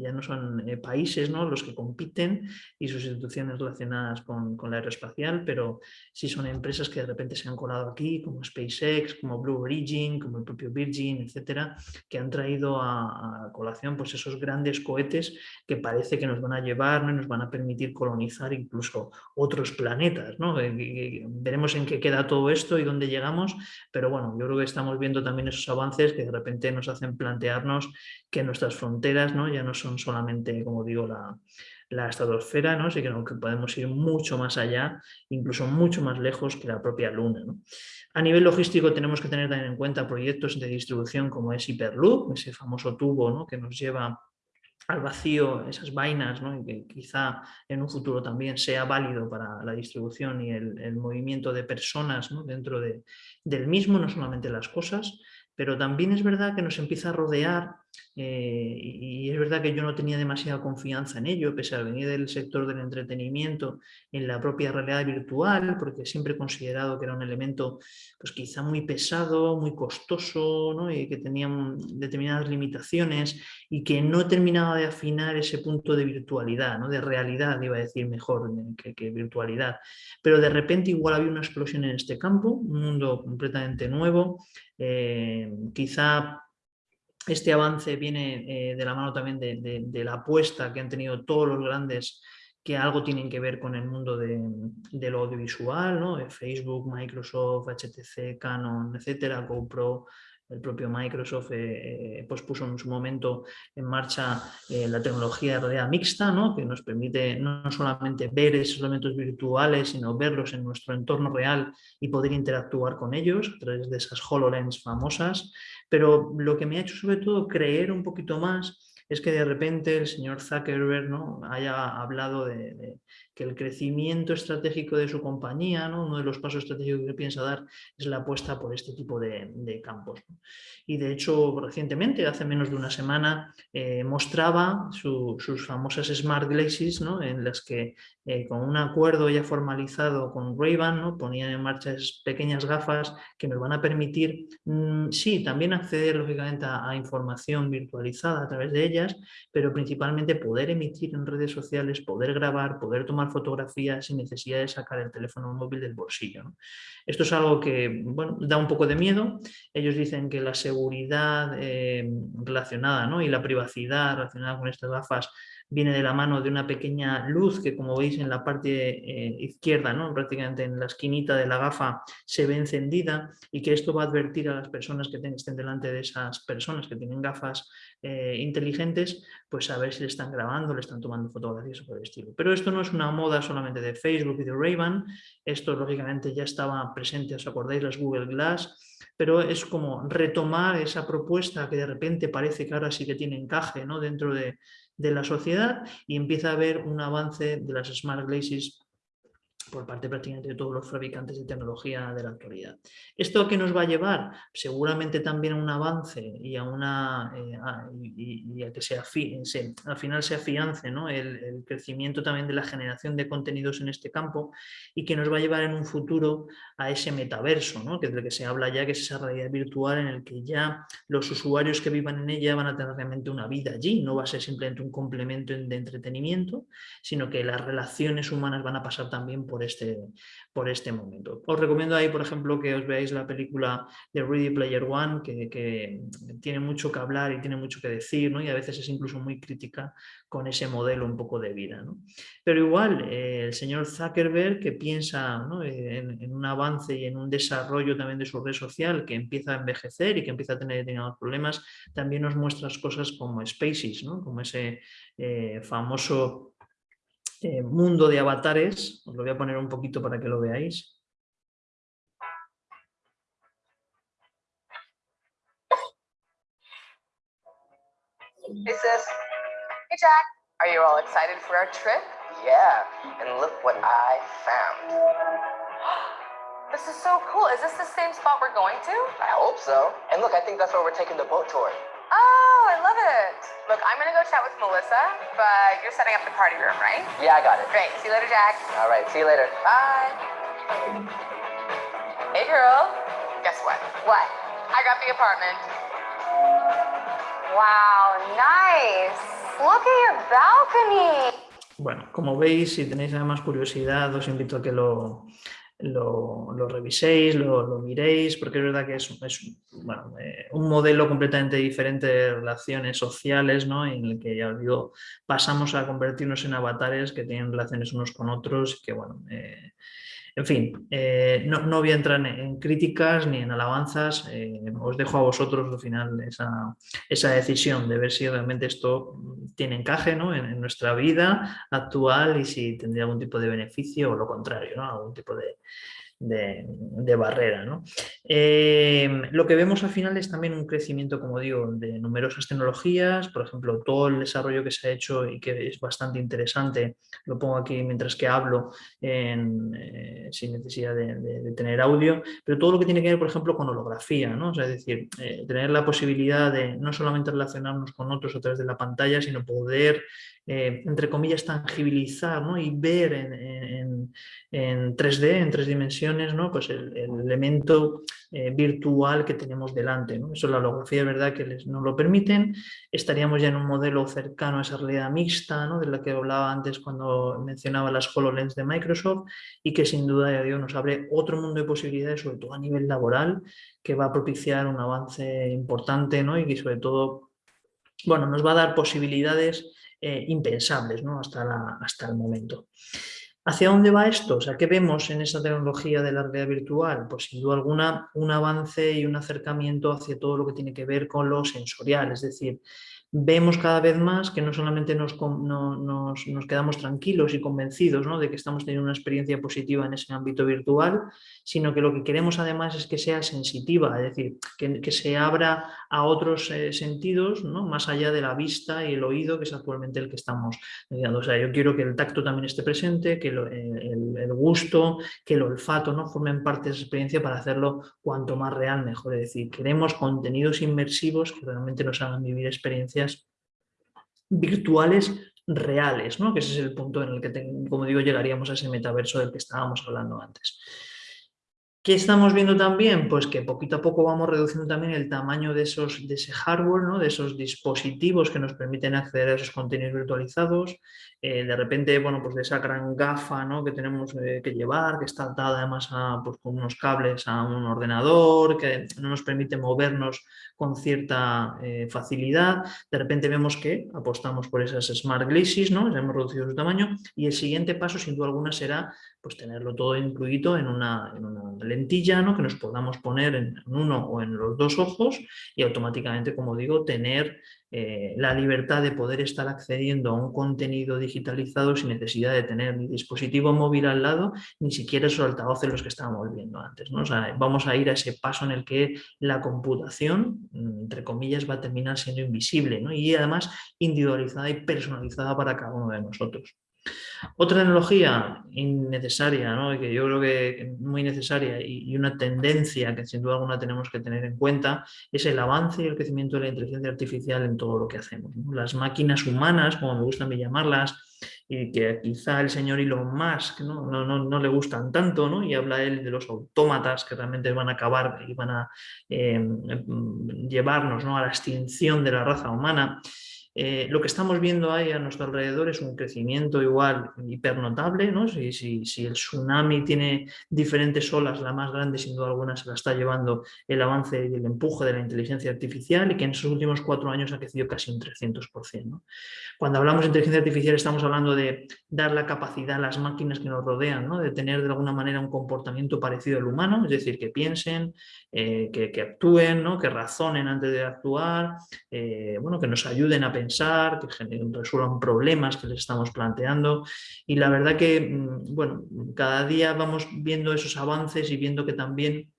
[SPEAKER 4] ya no son eh, países ¿no? los que compiten y sus instituciones relacionadas con, con la aeroespacial, pero sí son empresas que de repente se han colado aquí, como SpaceX, como Blue Origin, como el propio Virgin, etcétera, que han traído a, colación pues esos grandes cohetes que parece que nos van a llevar y nos van a permitir colonizar incluso otros planetas. ¿no? Eh, veremos en qué queda todo esto y dónde llegamos, pero bueno, yo creo que estamos viendo también esos avances que de repente nos hacen plantearnos que nuestras fronteras ¿no? ya no son solamente, como digo, la, la estratosfera, ¿no? Así que, podemos ir mucho más allá, incluso mucho más lejos que la propia Luna. A nivel logístico tenemos que tener también en cuenta proyectos de distribución como es Hyperloop, ese famoso tubo ¿no? que nos lleva al vacío esas vainas y que quizá en un futuro también sea válido para la distribución y el, movimiento de personas dentro de, del mismo, no solamente las cosas, pero también es verdad que nos empieza a rodear eh, y es verdad que yo no tenía demasiada confianza en ello, pese a venir del sector del entretenimiento en la propia realidad virtual, porque siempre he considerado que era un elemento pues quizá muy pesado, muy costoso ¿no? y que tenía determinadas limitaciones y que no terminaba de afinar ese punto de virtualidad, ¿no? de realidad, iba a decir mejor que, que virtualidad. Pero de repente igual había una explosión en este campo, un mundo completamente nuevo, eh, quizá este avance viene eh, de la mano también de, la apuesta que han tenido todos los grandes que algo tienen que ver con el mundo de, lo audiovisual, ¿no? Facebook, Microsoft, HTC, Canon, etcétera, GoPro, el propio Microsoft eh, eh, pues puso en su momento en marcha la tecnología de realidad mixta, ¿no? que nos permite no solamente ver esos elementos virtuales, sino verlos en nuestro entorno real y poder interactuar con ellos a través de esas HoloLens famosas. Pero lo que me ha hecho sobre todo creer un poquito más es que de repente el señor Zuckerberg ¿no? haya hablado de, que el crecimiento estratégico de su compañía, ¿no? uno de los pasos estratégicos que piensa dar es la apuesta por este tipo de, campos. Y de hecho, recientemente, hace menos de una semana, eh, mostraba sus famosas Smart Glasses, ¿no? en las que eh, con un acuerdo ya formalizado con Ray-Ban, ¿no? ponían en marcha pequeñas gafas que nos van a permitir, mm, sí, también acceder lógicamente a información virtualizada a través de ellas, pero principalmente poder emitir en redes sociales, poder grabar, poder tomar fotografías sin necesidad de sacar el teléfono móvil del bolsillo. Esto es algo que bueno, da un poco de miedo. Ellos dicen que la seguridad eh, relacionada ¿no? y la privacidad relacionada con estas gafas viene de la mano de una pequeña luz que como veis en la parte eh, izquierda, ¿no? prácticamente en la esquinita de la gafa se ve encendida y que esto va a advertir a las personas que estén delante de esas personas que tienen gafas eh, inteligentes, pues a ver si le están grabando, le están tomando fotografías o por el estilo. Pero esto no es una moda solamente de Facebook y de Ray-Ban, esto lógicamente ya estaba presente, os acordáis, las Google Glass, pero es como retomar esa propuesta que de repente parece que ahora sí que tiene encaje ¿no? dentro de, de la sociedad y empieza a haber un avance de las Smart Glasses por parte prácticamente de todos los fabricantes de tecnología de la actualidad. ¿Esto qué nos va a llevar? Seguramente también a un avance y a, una, eh, y, a que se, al final se afiance ¿no? el, crecimiento también de la generación de contenidos en este campo y que nos va a llevar en un futuro a ese metaverso, ¿no? que es de lo que se habla ya, que es esa realidad virtual en el que ya los usuarios que vivan en ella van a tener realmente una vida allí, no va a ser simplemente un complemento de entretenimiento, sino que las relaciones humanas van a pasar también por este, por este momento. Os recomiendo ahí, por ejemplo, que os veáis la película de Ready Player One, que, tiene mucho que hablar y tiene mucho que decir, ¿no? y a veces es incluso muy crítica con ese modelo un poco de vida. ¿no? Pero igual, eh, el señor Zuckerberg, que piensa en, un avance y en un desarrollo también de su red social, que empieza a envejecer y que empieza a tener determinados problemas, también nos muestra cosas como Spaces, ¿no? como ese eh, famoso eh, mundo de avatares, os lo voy a poner un poquito para que lo veáis.
[SPEAKER 6] Sis. Hey Jack. Are you all excited for our trip? Yeah, and look what I found. This is so cool. Is this the same spot we're going to? I hope so. And look, I think that's where we're taking the boat tour. Oh, I love it. Look, I'm gonna go chat with Melissa, but you're setting up the party room, right? Yeah, I got it. Great. See you later, Jack. All right, see you later. Bye. Hey, girl. Guess what? What? I got the apartment. Wow, nice. Look at your balcony.
[SPEAKER 4] Bueno, como veis, si tenéis además curiosidad, os invito a que lo, lo, reviséis, lo, miréis, porque es verdad que es, eh, un modelo completamente diferente de relaciones sociales, ¿no? en el que ya os digo, pasamos a convertirnos en avatares que tienen relaciones unos con otros, que bueno, eh, en fin, eh, no, no, voy a entrar en, críticas ni en alabanzas, eh, os dejo a vosotros al final esa, esa, decisión de ver si realmente esto tiene encaje ¿no? en, nuestra vida actual y si tendría algún tipo de beneficio o lo contrario, ¿no? algún tipo de, de, barrera. ¿no? Em, lo que vemos al final es también un crecimiento, como digo, de numerosas tecnologías, por ejemplo, todo el desarrollo que se ha hecho y que es bastante interesante, lo pongo aquí mientras que hablo eh, sin necesidad de, tener audio, pero todo lo que tiene que ver, por ejemplo, con holografía, ¿no? es decir, eh, tener la posibilidad de no solamente relacionarnos con otros a través de la pantalla, sino poder eh, entre comillas, tangibilizar ¿no? y ver en, en, 3D, en tres dimensiones, ¿no? pues el, elemento eh, virtual que tenemos delante. ¿no? Eso la holografía es verdad que les, nos lo permiten. Estaríamos ya en un modelo cercano a esa realidad mixta, ¿no? de la que hablaba antes cuando mencionaba las HoloLens de Microsoft y que sin duda ya digo, nos abre otro mundo de posibilidades, sobre todo a nivel laboral, que va a propiciar un avance importante ¿no? y que sobre todo bueno, nos va a dar posibilidades eh, impensables ¿no? hasta, hasta el momento. ¿Hacia dónde va esto? O sea, ¿qué vemos en esa tecnología de la realidad virtual? Pues sin duda alguna un avance y un acercamiento hacia todo lo que tiene que ver con lo sensorial, es decir, vemos cada vez más que no solamente nos, nos, quedamos tranquilos y convencidos de que estamos teniendo una experiencia positiva en ese ámbito virtual, sino que lo que queremos además es que sea sensitiva, es decir, que, se abra a otros eh, sentidos, ¿no? más allá de la vista y el oído, que es actualmente el que estamos mediando. O sea, yo quiero que el tacto también esté presente, que el, gusto, que el olfato ¿no? formen parte de esa experiencia para hacerlo cuanto más real mejor. Es decir, queremos contenidos inmersivos que realmente nos hagan vivir experiencias virtuales reales, ¿no? que ese es el punto en el que, como digo, llegaríamos a ese metaverso del que estábamos hablando antes. ¿Qué estamos viendo también? Pues que poquito a poco vamos reduciendo también el tamaño de, esos, de ese hardware, ¿no? de esos dispositivos que nos permiten acceder a esos contenidos virtualizados. Eh, de repente, bueno, pues de esa gran gafa ¿no? que tenemos eh, que llevar, que está atada además a, pues, con unos cables a un ordenador, que no nos permite movernos con cierta eh, facilidad. De repente vemos que apostamos por esas smart glasses, ¿no? hemos reducido su tamaño y el siguiente paso sin duda alguna será pues tenerlo todo incluido en una, en una lentilla, que nos podamos poner en uno o en los dos ojos y automáticamente, como digo, tener eh, la libertad de poder estar accediendo a un contenido digitalizado sin necesidad de tener mi dispositivo móvil al lado, ni siquiera esos altavoces los que estábamos viendo antes. ¿no? vamos a ir a ese paso en el que la computación, entre comillas, va a terminar siendo invisible y además individualizada y personalizada para cada uno de nosotros. Otra tecnología innecesaria, ¿no? que yo creo que muy necesaria y, una tendencia que sin duda alguna tenemos que tener en cuenta es el avance y el crecimiento de la inteligencia artificial en todo lo que hacemos. Las máquinas humanas, como me gusta a mí llamarlas, y que quizá el señor Elon Musk ¿no? Le gustan tanto, y habla él de los autómatas que realmente van a acabar y van a eh, llevarnos ¿no? a la extinción de la raza humana. Eh, lo que estamos viendo ahí a nuestro alrededor es un crecimiento igual hipernotable, ¿no? si, si, si, el tsunami tiene diferentes olas, la más grande sin duda alguna se la está llevando el avance y el empuje de la inteligencia artificial y que en esos últimos cuatro años ha crecido casi un 300%. ¿no? Cuando hablamos de inteligencia artificial estamos hablando de dar la capacidad a las máquinas que nos rodean, ¿no? de tener de alguna manera un comportamiento parecido al humano, es decir, que piensen, eh, que, que, actúen, ¿no? que razonen antes de actuar, eh, bueno, que nos ayuden a pensar pensar, que resuelvan problemas que les estamos planteando. Y la verdad que, mm, bueno, cada día vamos viendo esos avances y viendo que también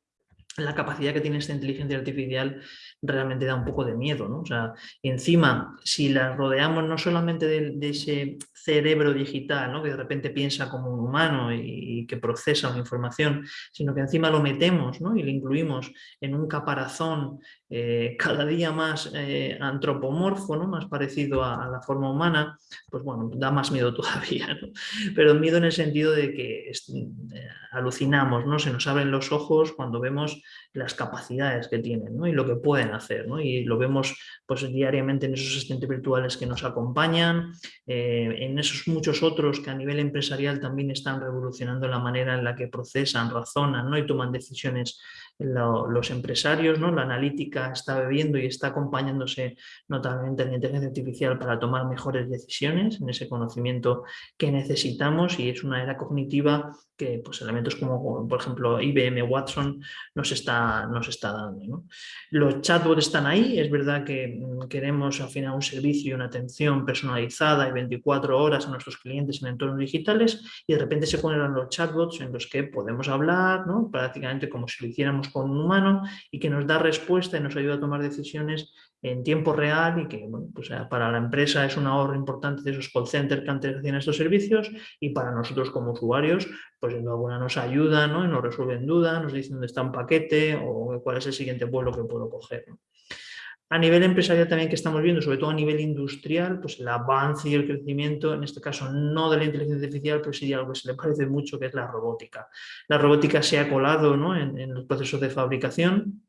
[SPEAKER 4] la capacidad que tiene esta inteligencia artificial realmente da un poco de miedo, ¿no? O sea, encima, si la rodeamos no solamente de, ese cerebro digital, ¿no? Que de repente piensa como un humano y, que procesa una información, sino que encima lo metemos, ¿no? Y lo incluimos en un caparazón eh, cada día más eh, antropomorfo, ¿no? Más parecido a, la forma humana, pues bueno, da más miedo todavía, ¿no? Pero miedo en el sentido de que eh, alucinamos, ¿no? Se nos abren los ojos cuando vemos las capacidades que tienen y lo que pueden hacer. Y lo vemos pues, diariamente en esos asistentes virtuales que nos acompañan, eh, en esos muchos otros que a nivel empresarial también están revolucionando la manera en la que procesan, razonan ¿no? y toman decisiones los empresarios, ¿no? la analítica está bebiendo y está acompañándose notablemente en la inteligencia artificial para tomar mejores decisiones en ese conocimiento que necesitamos y es una era cognitiva que pues, elementos como por ejemplo IBM Watson nos está, nos está dando. Los chatbots están ahí, es verdad que mm, queremos al final un servicio y una atención personalizada y 24 horas a nuestros clientes en entornos digitales y de repente se ponen los chatbots en los que podemos hablar ¿no? prácticamente como si lo hiciéramos con un humano y que nos da respuesta y nos ayuda a tomar decisiones en tiempo real y que bueno, pues, eh, para la empresa es un ahorro importante de esos call centers que antes hacían estos servicios y para nosotros como usuarios pues en alguna nos ayuda ¿no? y nos resuelven dudas, nos dicen dónde está un paquete o cuál es el siguiente vuelo que puedo coger. A nivel empresarial también que estamos viendo, sobre todo a nivel industrial, pues el avance y el crecimiento, en este caso no de la inteligencia artificial, pero sí de algo que se le parece mucho, que es la robótica. La robótica se ha colado ¿no? en, en los procesos de fabricación,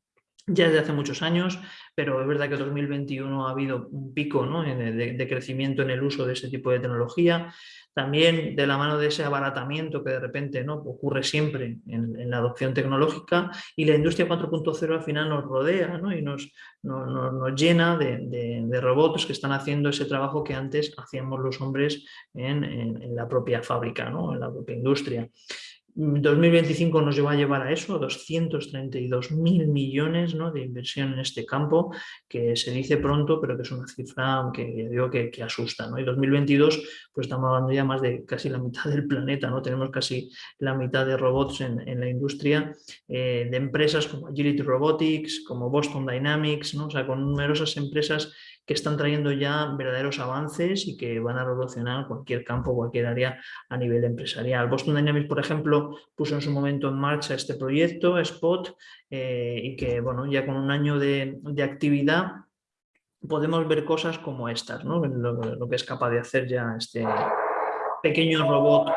[SPEAKER 4] ya desde hace muchos años, pero es verdad que en 2021 ha habido un pico de, crecimiento en el uso de ese tipo de tecnología. También de la mano de ese abaratamiento que de repente ¿no? ocurre siempre en, la adopción tecnológica y la industria 4.0 al final nos rodea y nos, nos, llena de, robots que están haciendo ese trabajo que antes hacíamos los hombres en, en la propia fábrica, ¿no? en la propia industria. 2025 nos va a llevar a eso, a 232 mil millones ¿no? de inversión en este campo, que se dice pronto, pero que es una cifra que digo que, asusta. ¿no? Y 2022, pues estamos hablando ya más de casi la mitad del planeta, ¿no? tenemos casi la mitad de robots en, la industria, eh, de empresas como Agility Robotics, como Boston Dynamics, ¿no? o sea, con numerosas empresas que están trayendo ya verdaderos avances y que van a revolucionar cualquier campo, cualquier área a nivel empresarial. Boston Dynamics, por ejemplo, puso en su momento en marcha este proyecto, Spot, eh, y que bueno, ya con un año de, actividad podemos ver cosas como estas, ¿no? lo que es capaz de hacer ya este pequeño robot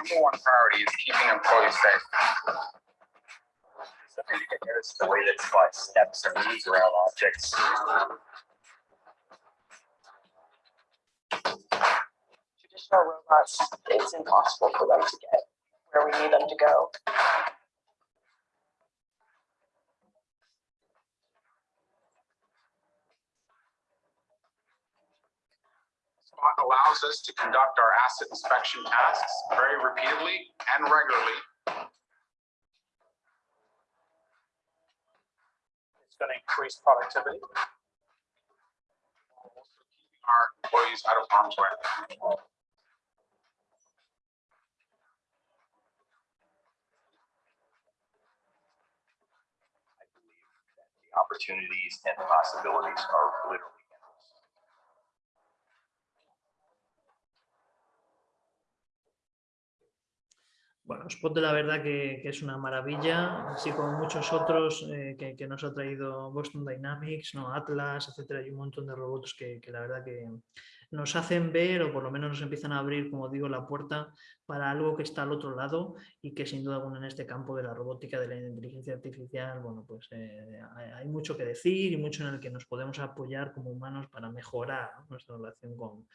[SPEAKER 7] number one priority is keeping employees safe. Notice the way that Spot steps or moves around objects.
[SPEAKER 6] Traditional robots, it's impossible for them to get where we need them to go.
[SPEAKER 7] Allows us to conduct our asset inspection tasks very repeatedly and regularly.
[SPEAKER 5] It's going to increase productivity.
[SPEAKER 7] also Our employees out of harm's way.
[SPEAKER 8] I believe that the opportunities and possibilities are literally
[SPEAKER 4] Bueno, Spot de la verdad que, es una maravilla, así como muchos otros eh, que, nos ha traído Boston Dynamics, ¿no? Atlas, etcétera, y un montón de robots que, que la verdad que nos hacen ver o por lo menos nos empiezan a abrir, como digo, la puerta para algo que está al otro lado y que sin duda alguna en este campo de la robótica, de la inteligencia artificial, bueno, pues eh, hay, mucho que decir y mucho en el que nos podemos apoyar como humanos para mejorar nuestra relación con,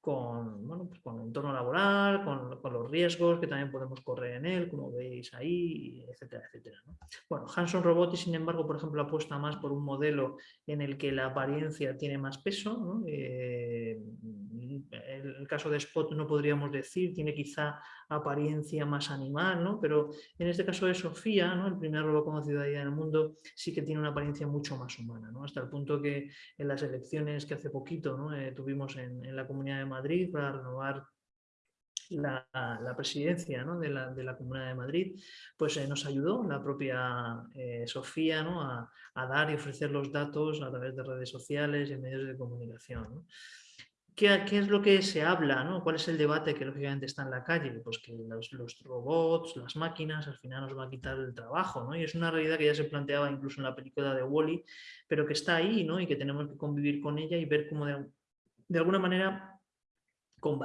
[SPEAKER 4] con, bueno, pues con el entorno laboral, con, riesgos que también podemos correr en él, como veis ahí, etcétera, etcétera. ¿no? Bueno, Hanson Robotics, sin embargo, por ejemplo, apuesta más por un modelo en el que la apariencia tiene más peso. ¿no? Eh, el, caso de Spot no podríamos decir, tiene quizá apariencia más animal, ¿no? pero en este caso de Sofía, ¿no? el primer robot conocido ahí en el mundo, sí que tiene una apariencia mucho más humana, ¿no? hasta el punto que en las elecciones que hace poquito ¿no? eh, tuvimos en, en la Comunidad de Madrid para renovar la, presidencia ¿no? de, la, de, la, Comunidad de Madrid, pues eh, nos ayudó la propia eh, Sofía ¿no? a, dar y ofrecer los datos a través de redes sociales y medios de comunicación. ¿Qué, ¿Qué, es lo que se habla? ¿no? ¿Cuál es el debate que lógicamente está en la calle? Pues que los, los, robots, las máquinas, al final nos va a quitar el trabajo, ¿no? Y es una realidad que ya se planteaba incluso en la película de Wally, -E, pero que está ahí, ¿no? Y que tenemos que convivir con ella y ver cómo de, de alguna manera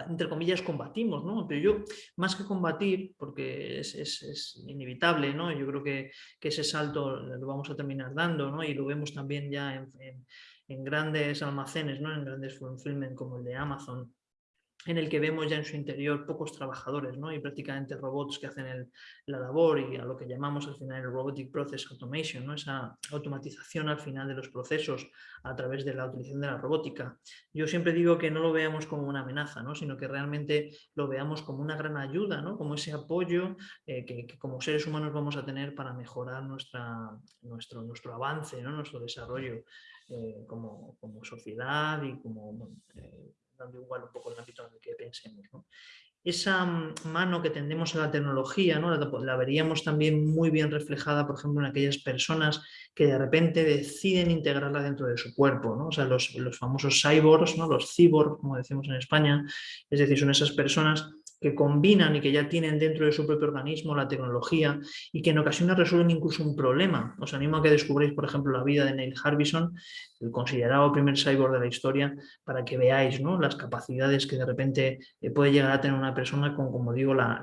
[SPEAKER 4] entre comillas, combatimos, ¿no? Pero yo, más que combatir, porque es, es, es inevitable, ¿no? Yo creo que, que, ese salto lo vamos a terminar dando, ¿no? Y lo vemos también ya en, en, en grandes almacenes, ¿no? En grandes fulfillment como el de Amazon, en el que vemos ya en su interior pocos trabajadores ¿no? y prácticamente robots que hacen el, la labor y a lo que llamamos al final el Robotic Process Automation, ¿no? esa automatización al final de los procesos a través de la utilización de la robótica. Yo siempre digo que no lo veamos como una amenaza, ¿no? sino que realmente lo veamos como una gran ayuda, ¿no? como ese apoyo eh, que, como seres humanos vamos a tener para mejorar nuestra, nuestro, nuestro avance, ¿no? nuestro desarrollo eh, como, como, sociedad y como... Eh, dando igual un poco el ámbito en el que pensemos. Esa mano que tendemos a la tecnología, ¿no? la, la, veríamos también muy bien reflejada, por ejemplo, en aquellas personas que de repente deciden integrarla dentro de su cuerpo, ¿no? o sea, los, los famosos cyborgs, ¿no? los cyborgs, como decimos en España, es decir, son esas personas que combinan y que ya tienen dentro de su propio organismo la tecnología y que en ocasiones resuelven incluso un problema. Os animo a que descubréis, por ejemplo, la vida de Neil Harbison, el considerado primer cyborg de la historia, para que veáis ¿no? las capacidades que de repente eh, puede llegar a tener una persona con, como digo, la,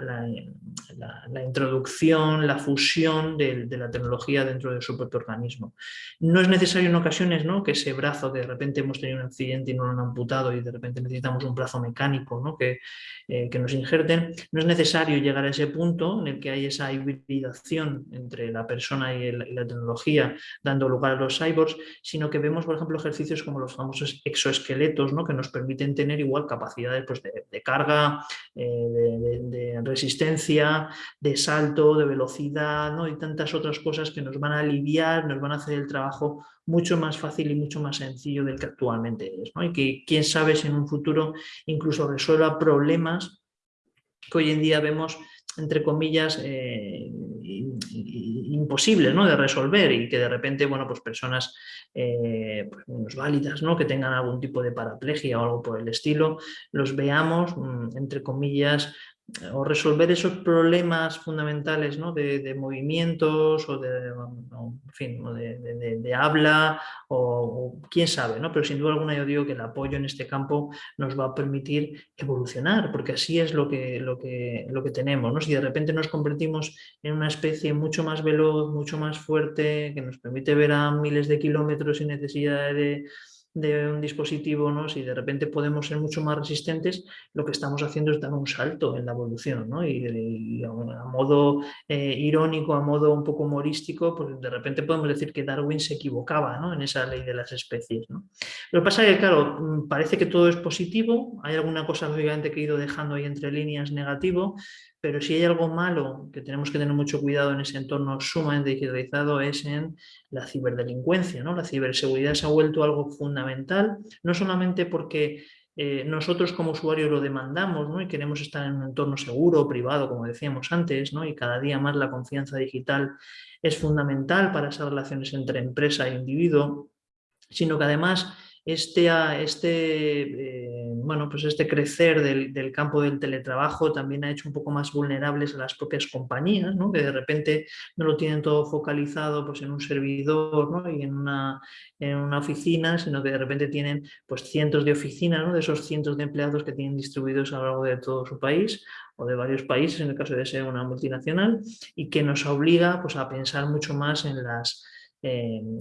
[SPEAKER 4] introducción, la fusión de, de, la tecnología dentro de su propio organismo. No es necesario en ocasiones ¿no? que ese brazo que de repente hemos tenido un accidente y no lo han amputado y de repente necesitamos un brazo mecánico ¿no? que, eh, que nos no es necesario llegar a ese punto en el que hay esa hibridación entre la persona y, la tecnología dando lugar a los cyborgs, sino que vemos por ejemplo, ejercicios como los famosos exoesqueletos, ¿no? que nos permiten tener igual capacidades pues, de, carga, eh, de, de, de, resistencia, de salto, de velocidad, ¿no? y tantas otras cosas que nos van a aliviar, nos van a hacer el trabajo mucho más fácil y mucho más sencillo del que actualmente es. ¿no? Y que quién sabe si en un futuro incluso resuelva problemas que hoy en día vemos entre comillas, eh, imposibles ¿no? de resolver y que de repente, bueno, pues personas eh, pues menos válidas, ¿no? que tengan algún tipo de paraplegia o algo por el estilo, los veamos, mm, entre comillas, o resolver esos problemas fundamentales ¿no? de, movimientos o de, fin, de, habla o, quién sabe, ¿no? pero sin duda alguna yo digo que el apoyo en este campo nos va a permitir evolucionar porque así es lo que, lo que, lo que tenemos. ¿no? Si de repente nos convertimos en una especie mucho más veloz, mucho más fuerte, que nos permite ver a miles de kilómetros sin necesidad de de un dispositivo, ¿no? si de repente podemos ser mucho más resistentes, lo que estamos haciendo es dar un salto en la evolución. ¿no? Y, a modo eh, irónico, a modo un poco humorístico, pues de repente podemos decir que Darwin se equivocaba ¿no? en esa ley de las especies. Lo que pasa es que, claro, mm, parece que todo es positivo, hay alguna cosa obviamente que he ido dejando ahí entre líneas negativo, pero si hay algo malo que tenemos que tener mucho cuidado en ese entorno sumamente digitalizado es en la ciberdelincuencia. ¿no? La ciberseguridad se ha vuelto algo fundamental, no solamente porque eh, nosotros como usuarios lo demandamos ¿no? y queremos estar en un entorno seguro, privado, como decíamos antes, ¿no? y cada día más la confianza digital es fundamental para esas relaciones entre empresa e individuo, sino que además este, este, eh, bueno, pues este crecer del, campo del teletrabajo también ha hecho un poco más vulnerables a las propias compañías, ¿no? que de repente no lo tienen todo focalizado pues, en un servidor ¿no? y en una, en una oficina, sino que de repente tienen pues, cientos de oficinas, ¿no? de esos cientos de empleados que tienen distribuidos a lo largo de todo su país o de varios países, en el caso de ser una multinacional, y que nos obliga pues, a pensar mucho más en las en,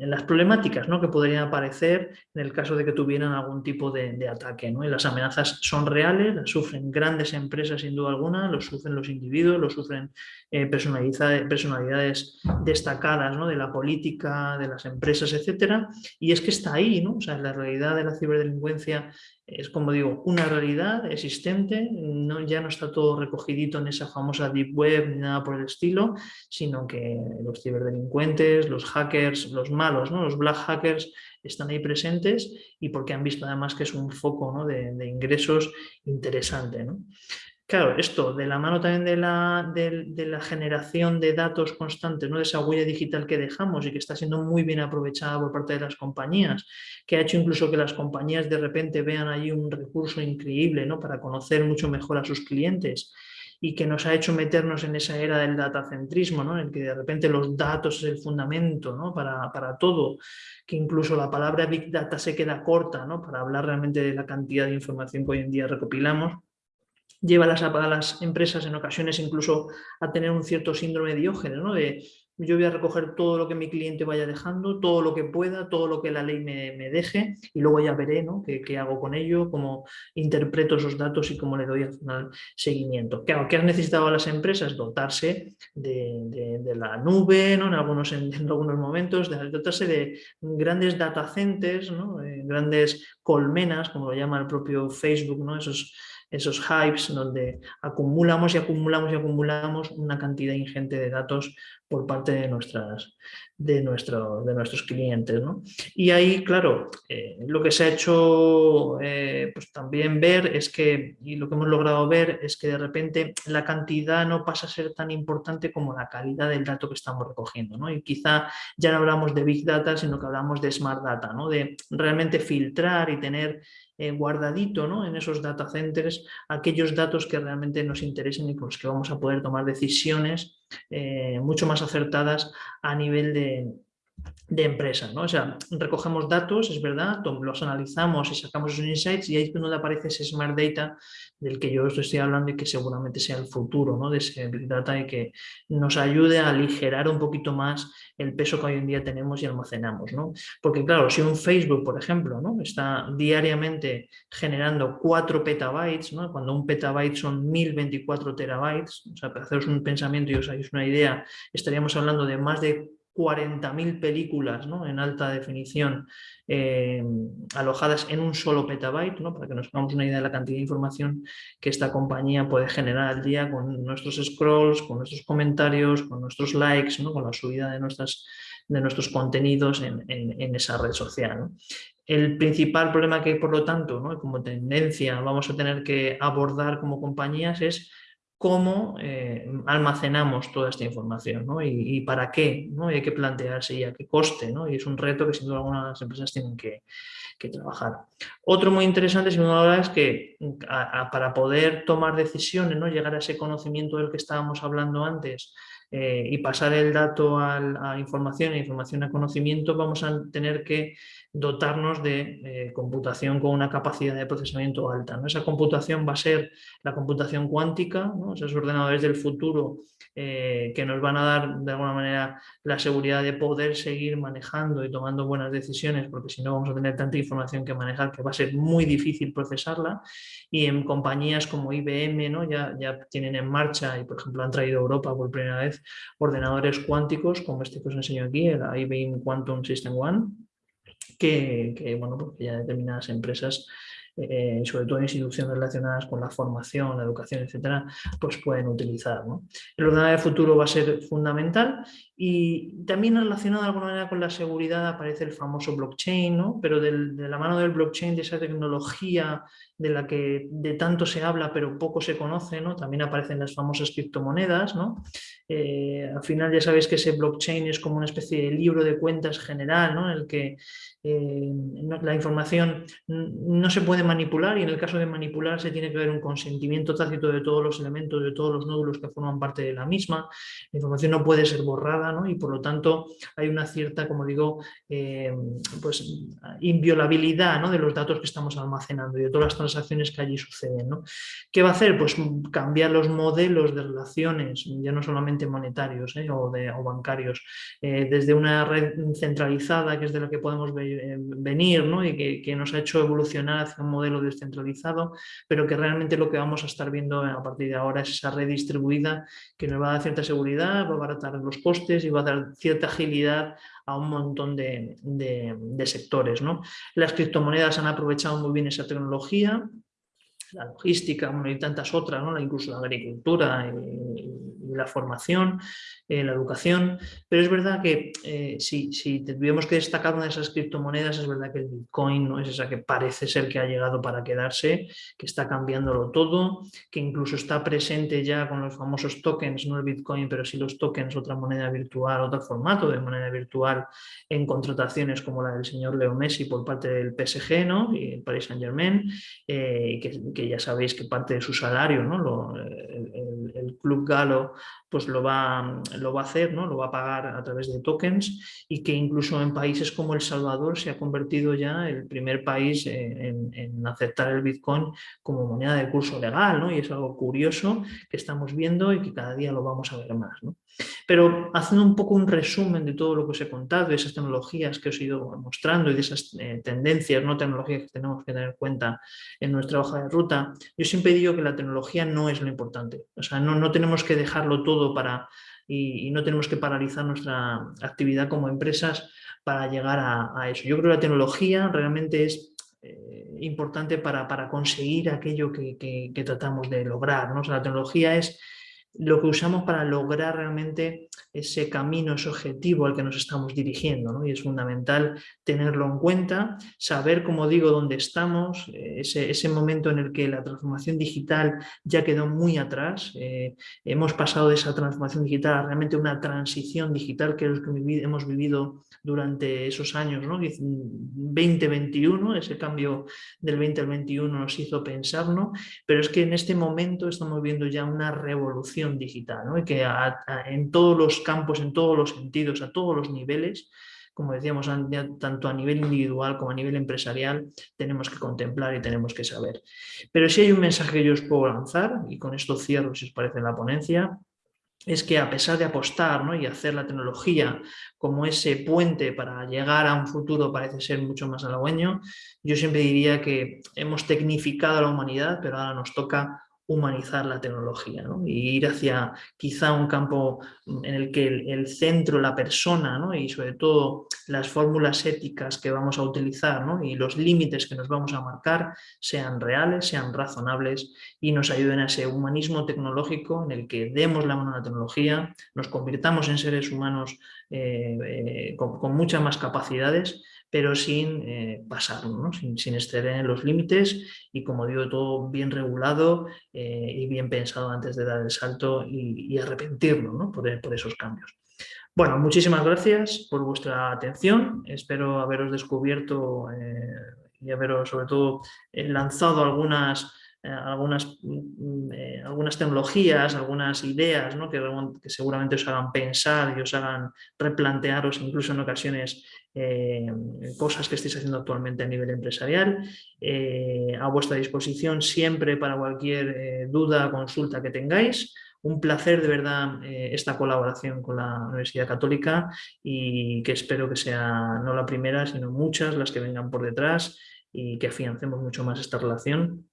[SPEAKER 4] las problemáticas ¿no? que podrían aparecer en el caso de que tuvieran algún tipo de, ataque. ¿no? Y las amenazas son reales, las sufren grandes empresas sin duda alguna, los sufren los individuos, los sufren eh, personalidades destacadas ¿no? de la política, de las empresas, etcétera, y es que está ahí, ¿no? o sea, la realidad de la ciberdelincuencia es como digo, una realidad existente, no, ya no está todo recogidito en esa famosa deep web ni nada por el estilo, sino que los ciberdelincuentes, los hackers, los malos, ¿no? los black hackers están ahí presentes y porque han visto además que es un foco de, de, ingresos interesante. ¿no? Claro, esto de la mano también de la, de, la, generación de datos constantes, ¿no? de esa huella digital que dejamos y que está siendo muy bien aprovechada por parte de las compañías, que ha hecho incluso que las compañías de repente vean allí un recurso increíble ¿no? para conocer mucho mejor a sus clientes y que nos ha hecho meternos en esa era del datacentrismo, ¿no? en el que de repente los datos es el fundamento ¿no? para, para, todo, que incluso la palabra Big Data se queda corta ¿no? para hablar realmente de la cantidad de información que hoy en día recopilamos lleva a las, a las empresas en ocasiones incluso a tener un cierto síndrome de diógenes, ¿no? de yo voy a recoger todo lo que mi cliente vaya dejando, todo lo que pueda, todo lo que la ley me, deje y luego ya veré ¿no? qué, hago con ello, cómo interpreto esos datos y cómo le doy seguimiento. Claro, ¿qué han necesitado las empresas? Dotarse de, la nube, ¿no? en, algunos, en, algunos momentos, de, dotarse de grandes data centers, ¿no? Grandes colmenas, como lo llama el propio Facebook, ¿no? esos esos hypes donde acumulamos y acumulamos y acumulamos una cantidad ingente de datos por parte de, nuestras, de, nuestro, de nuestros clientes. Y ahí, claro, eh, lo que se ha hecho eh, pues también ver es que, y lo que hemos logrado ver es que de repente la cantidad no pasa a ser tan importante como la calidad del dato que estamos recogiendo. ¿no? Y quizá ya no hablamos de Big Data, sino que hablamos de Smart Data, ¿no? de realmente filtrar y tener eh, guardadito ¿no? en esos data centers aquellos datos que realmente nos interesen y con los que vamos a poder tomar decisiones eh, mucho más acertadas a nivel de, de empresa, ¿no? O sea, recogemos datos, es verdad, los analizamos y sacamos esos insights y ahí es donde aparece ese Smart Data del que yo estoy hablando y que seguramente sea el futuro ¿no? de ese Big Data y que nos ayude a aligerar un poquito más el peso que hoy en día tenemos y almacenamos. ¿no? Porque claro, si un Facebook, por ejemplo, ¿no? está diariamente generando 4 petabytes, ¿no? cuando un petabyte son 1024 terabytes, o sea, para haceros un pensamiento y os hagáis una idea, estaríamos hablando de más de 40.000 películas ¿no? en alta definición eh, alojadas en un solo petabyte, ¿no? para que nos hagamos una idea de la cantidad de información que esta compañía puede generar al día con nuestros scrolls, con nuestros comentarios, con nuestros likes, ¿no? con la subida de, nuestras, de nuestros contenidos en, en, esa red social. El principal problema que hay, por lo tanto, como tendencia vamos a tener que abordar como compañías es cómo eh, almacenamos toda esta información y, para qué, ¿no? hay que plantearse y a qué coste, ¿no? y es un reto que sin duda algunas empresas tienen que, trabajar. Otro muy interesante, sin duda, es que para poder tomar decisiones, ¿no? llegar a ese conocimiento del que estábamos hablando antes, eh, y pasar el dato a, información e información a conocimiento, vamos a tener que dotarnos de eh, computación con una capacidad de procesamiento alta. ¿no? Esa computación va a ser la computación cuántica, esos ordenadores del futuro eh, que nos van a dar de alguna manera la seguridad de poder seguir manejando y tomando buenas decisiones, porque si no vamos a tener tanta información que manejar que va a ser muy difícil procesarla. Y en compañías como IBM ¿no? ya, ya tienen en marcha y por ejemplo han traído a Europa por primera vez ordenadores cuánticos, como este que os enseño aquí, el IBM Quantum System One, que, bueno, porque ya determinadas empresas eh, sobre todo instituciones relacionadas con la formación, la educación, etcétera, pues pueden utilizar. El ordenador de futuro va a ser fundamental y también relacionado de alguna manera con la seguridad aparece el famoso blockchain, ¿no? pero de la mano del blockchain, de esa tecnología de la que de tanto se habla pero poco se conoce, ¿no? también aparecen las famosas criptomonedas. ¿no? Eh, al final ya sabéis que ese blockchain es como una especie de libro de cuentas general ¿no? en el que eh, la información no se puede manipular y en el caso de manipular se tiene que ver un consentimiento tácito de todos los elementos, de todos los nódulos que forman parte de la misma. La información no puede ser borrada ¿no? y por lo tanto hay una cierta, como digo, eh, pues inviolabilidad ¿no? de los datos que estamos almacenando y de todas las transacciones que allí suceden. ¿no? ¿Qué va a hacer? Pues cambiar los modelos de relaciones, ya no solamente monetarios ¿eh? o, de, bancarios, desde una red centralizada que es de la que podemos eh, venir ¿no? y que, nos ha hecho evolucionar hacia un modelo descentralizado, pero que realmente lo que vamos a estar viendo a partir de ahora es esa red distribuida que nos va a dar cierta seguridad, va a abaratar los costes y va a dar cierta agilidad a un montón de, sectores. ¿no? Las criptomonedas han aprovechado muy bien esa tecnología, la logística y tantas otras, ¿no? incluso la agricultura y, la formación, eh, la educación, pero es verdad que eh, si, si tuviéramos que destacar una de esas criptomonedas, es verdad que el Bitcoin no es esa que parece ser que ha llegado para quedarse, que está cambiándolo todo, que incluso está presente ya con los famosos tokens, no el Bitcoin, pero sí los tokens, otra moneda virtual, otro formato de moneda virtual en contrataciones como la del señor Leo Messi por parte del PSG ¿no? y el Paris Saint Germain, eh, que, ya sabéis que parte de su salario, ¿no? el, el club galo pues lo va, lo va a hacer, ¿no? lo va a pagar a través de tokens y que incluso en países como El Salvador se ha convertido ya el primer país en, aceptar el Bitcoin como moneda de curso legal ¿no? y es algo curioso que estamos viendo y que cada día lo vamos a ver más. Pero haciendo un poco un resumen de todo lo que os he contado, de esas tecnologías que os he ido mostrando y de esas eh, tendencias, no tecnologías que tenemos que tener en cuenta en nuestra hoja de ruta, yo siempre digo que la tecnología no es lo importante. O sea, no, no tenemos que dejarlo todo para y, no tenemos que paralizar nuestra actividad como empresas para llegar a, eso. Yo creo que la tecnología realmente es eh, importante para, para, conseguir aquello que, que, tratamos de lograr. ¿no? O sea, la tecnología es lo que usamos para lograr realmente ese camino, ese objetivo al que nos estamos dirigiendo. ¿no? Y es fundamental tenerlo en cuenta, saber, como digo, dónde estamos, eh, ese, ese, momento en el que la transformación digital ya quedó muy atrás. Eh, hemos pasado de esa transformación digital a realmente una transición digital que hemos vivido durante esos años, ¿no? 2021, ese cambio del 20 al 21 nos hizo pensar, ¿no? pero es que en este momento estamos viendo ya una revolución digital, que en todos los campos, en todos los sentidos, a todos los niveles, como decíamos, tanto a nivel individual como a nivel empresarial, tenemos que contemplar y tenemos que saber. Pero si hay un mensaje que yo os puedo lanzar, y con esto cierro si os parece la ponencia, es que a pesar de apostar ¿no? y hacer la tecnología como ese puente para llegar a un futuro parece ser mucho más halagüeño, yo siempre diría que hemos tecnificado a la humanidad, pero ahora nos toca humanizar la tecnología ¿no? y ir hacia quizá un campo en el que el, centro, la persona ¿no? y sobre todo las fórmulas éticas que vamos a utilizar ¿no? y los límites que nos vamos a marcar sean reales, sean razonables y nos ayuden a ese humanismo tecnológico en el que demos la mano a la tecnología, nos convirtamos en seres humanos eh, eh, con, con muchas más capacidades pero sin eh, pasarlo, sin, sin, exceder los límites y como digo, todo bien regulado eh, y bien pensado antes de dar el salto y, arrepentirlo ¿no? por, esos cambios. Bueno, muchísimas gracias por vuestra atención, espero haberos descubierto eh, y haberos sobre todo lanzado algunas algunas, mm, eh, algunas tecnologías, algunas ideas ¿no? que, seguramente os hagan pensar y os hagan replantearos incluso en ocasiones eh, cosas que estéis haciendo actualmente a nivel empresarial. a vuestra disposición siempre para cualquier duda, consulta que tengáis. Un placer de verdad esta colaboración con la Universidad Católica y que espero que sea no la primera, sino muchas las que vengan por detrás y que afiancemos mucho más esta relación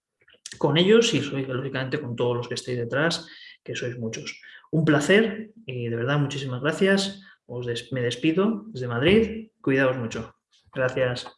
[SPEAKER 4] con ellos y lógicamente con todos los que estéis detrás, que sois muchos. Un placer y de verdad muchísimas gracias. Os me despido desde Madrid. Cuidaos mucho. Gracias.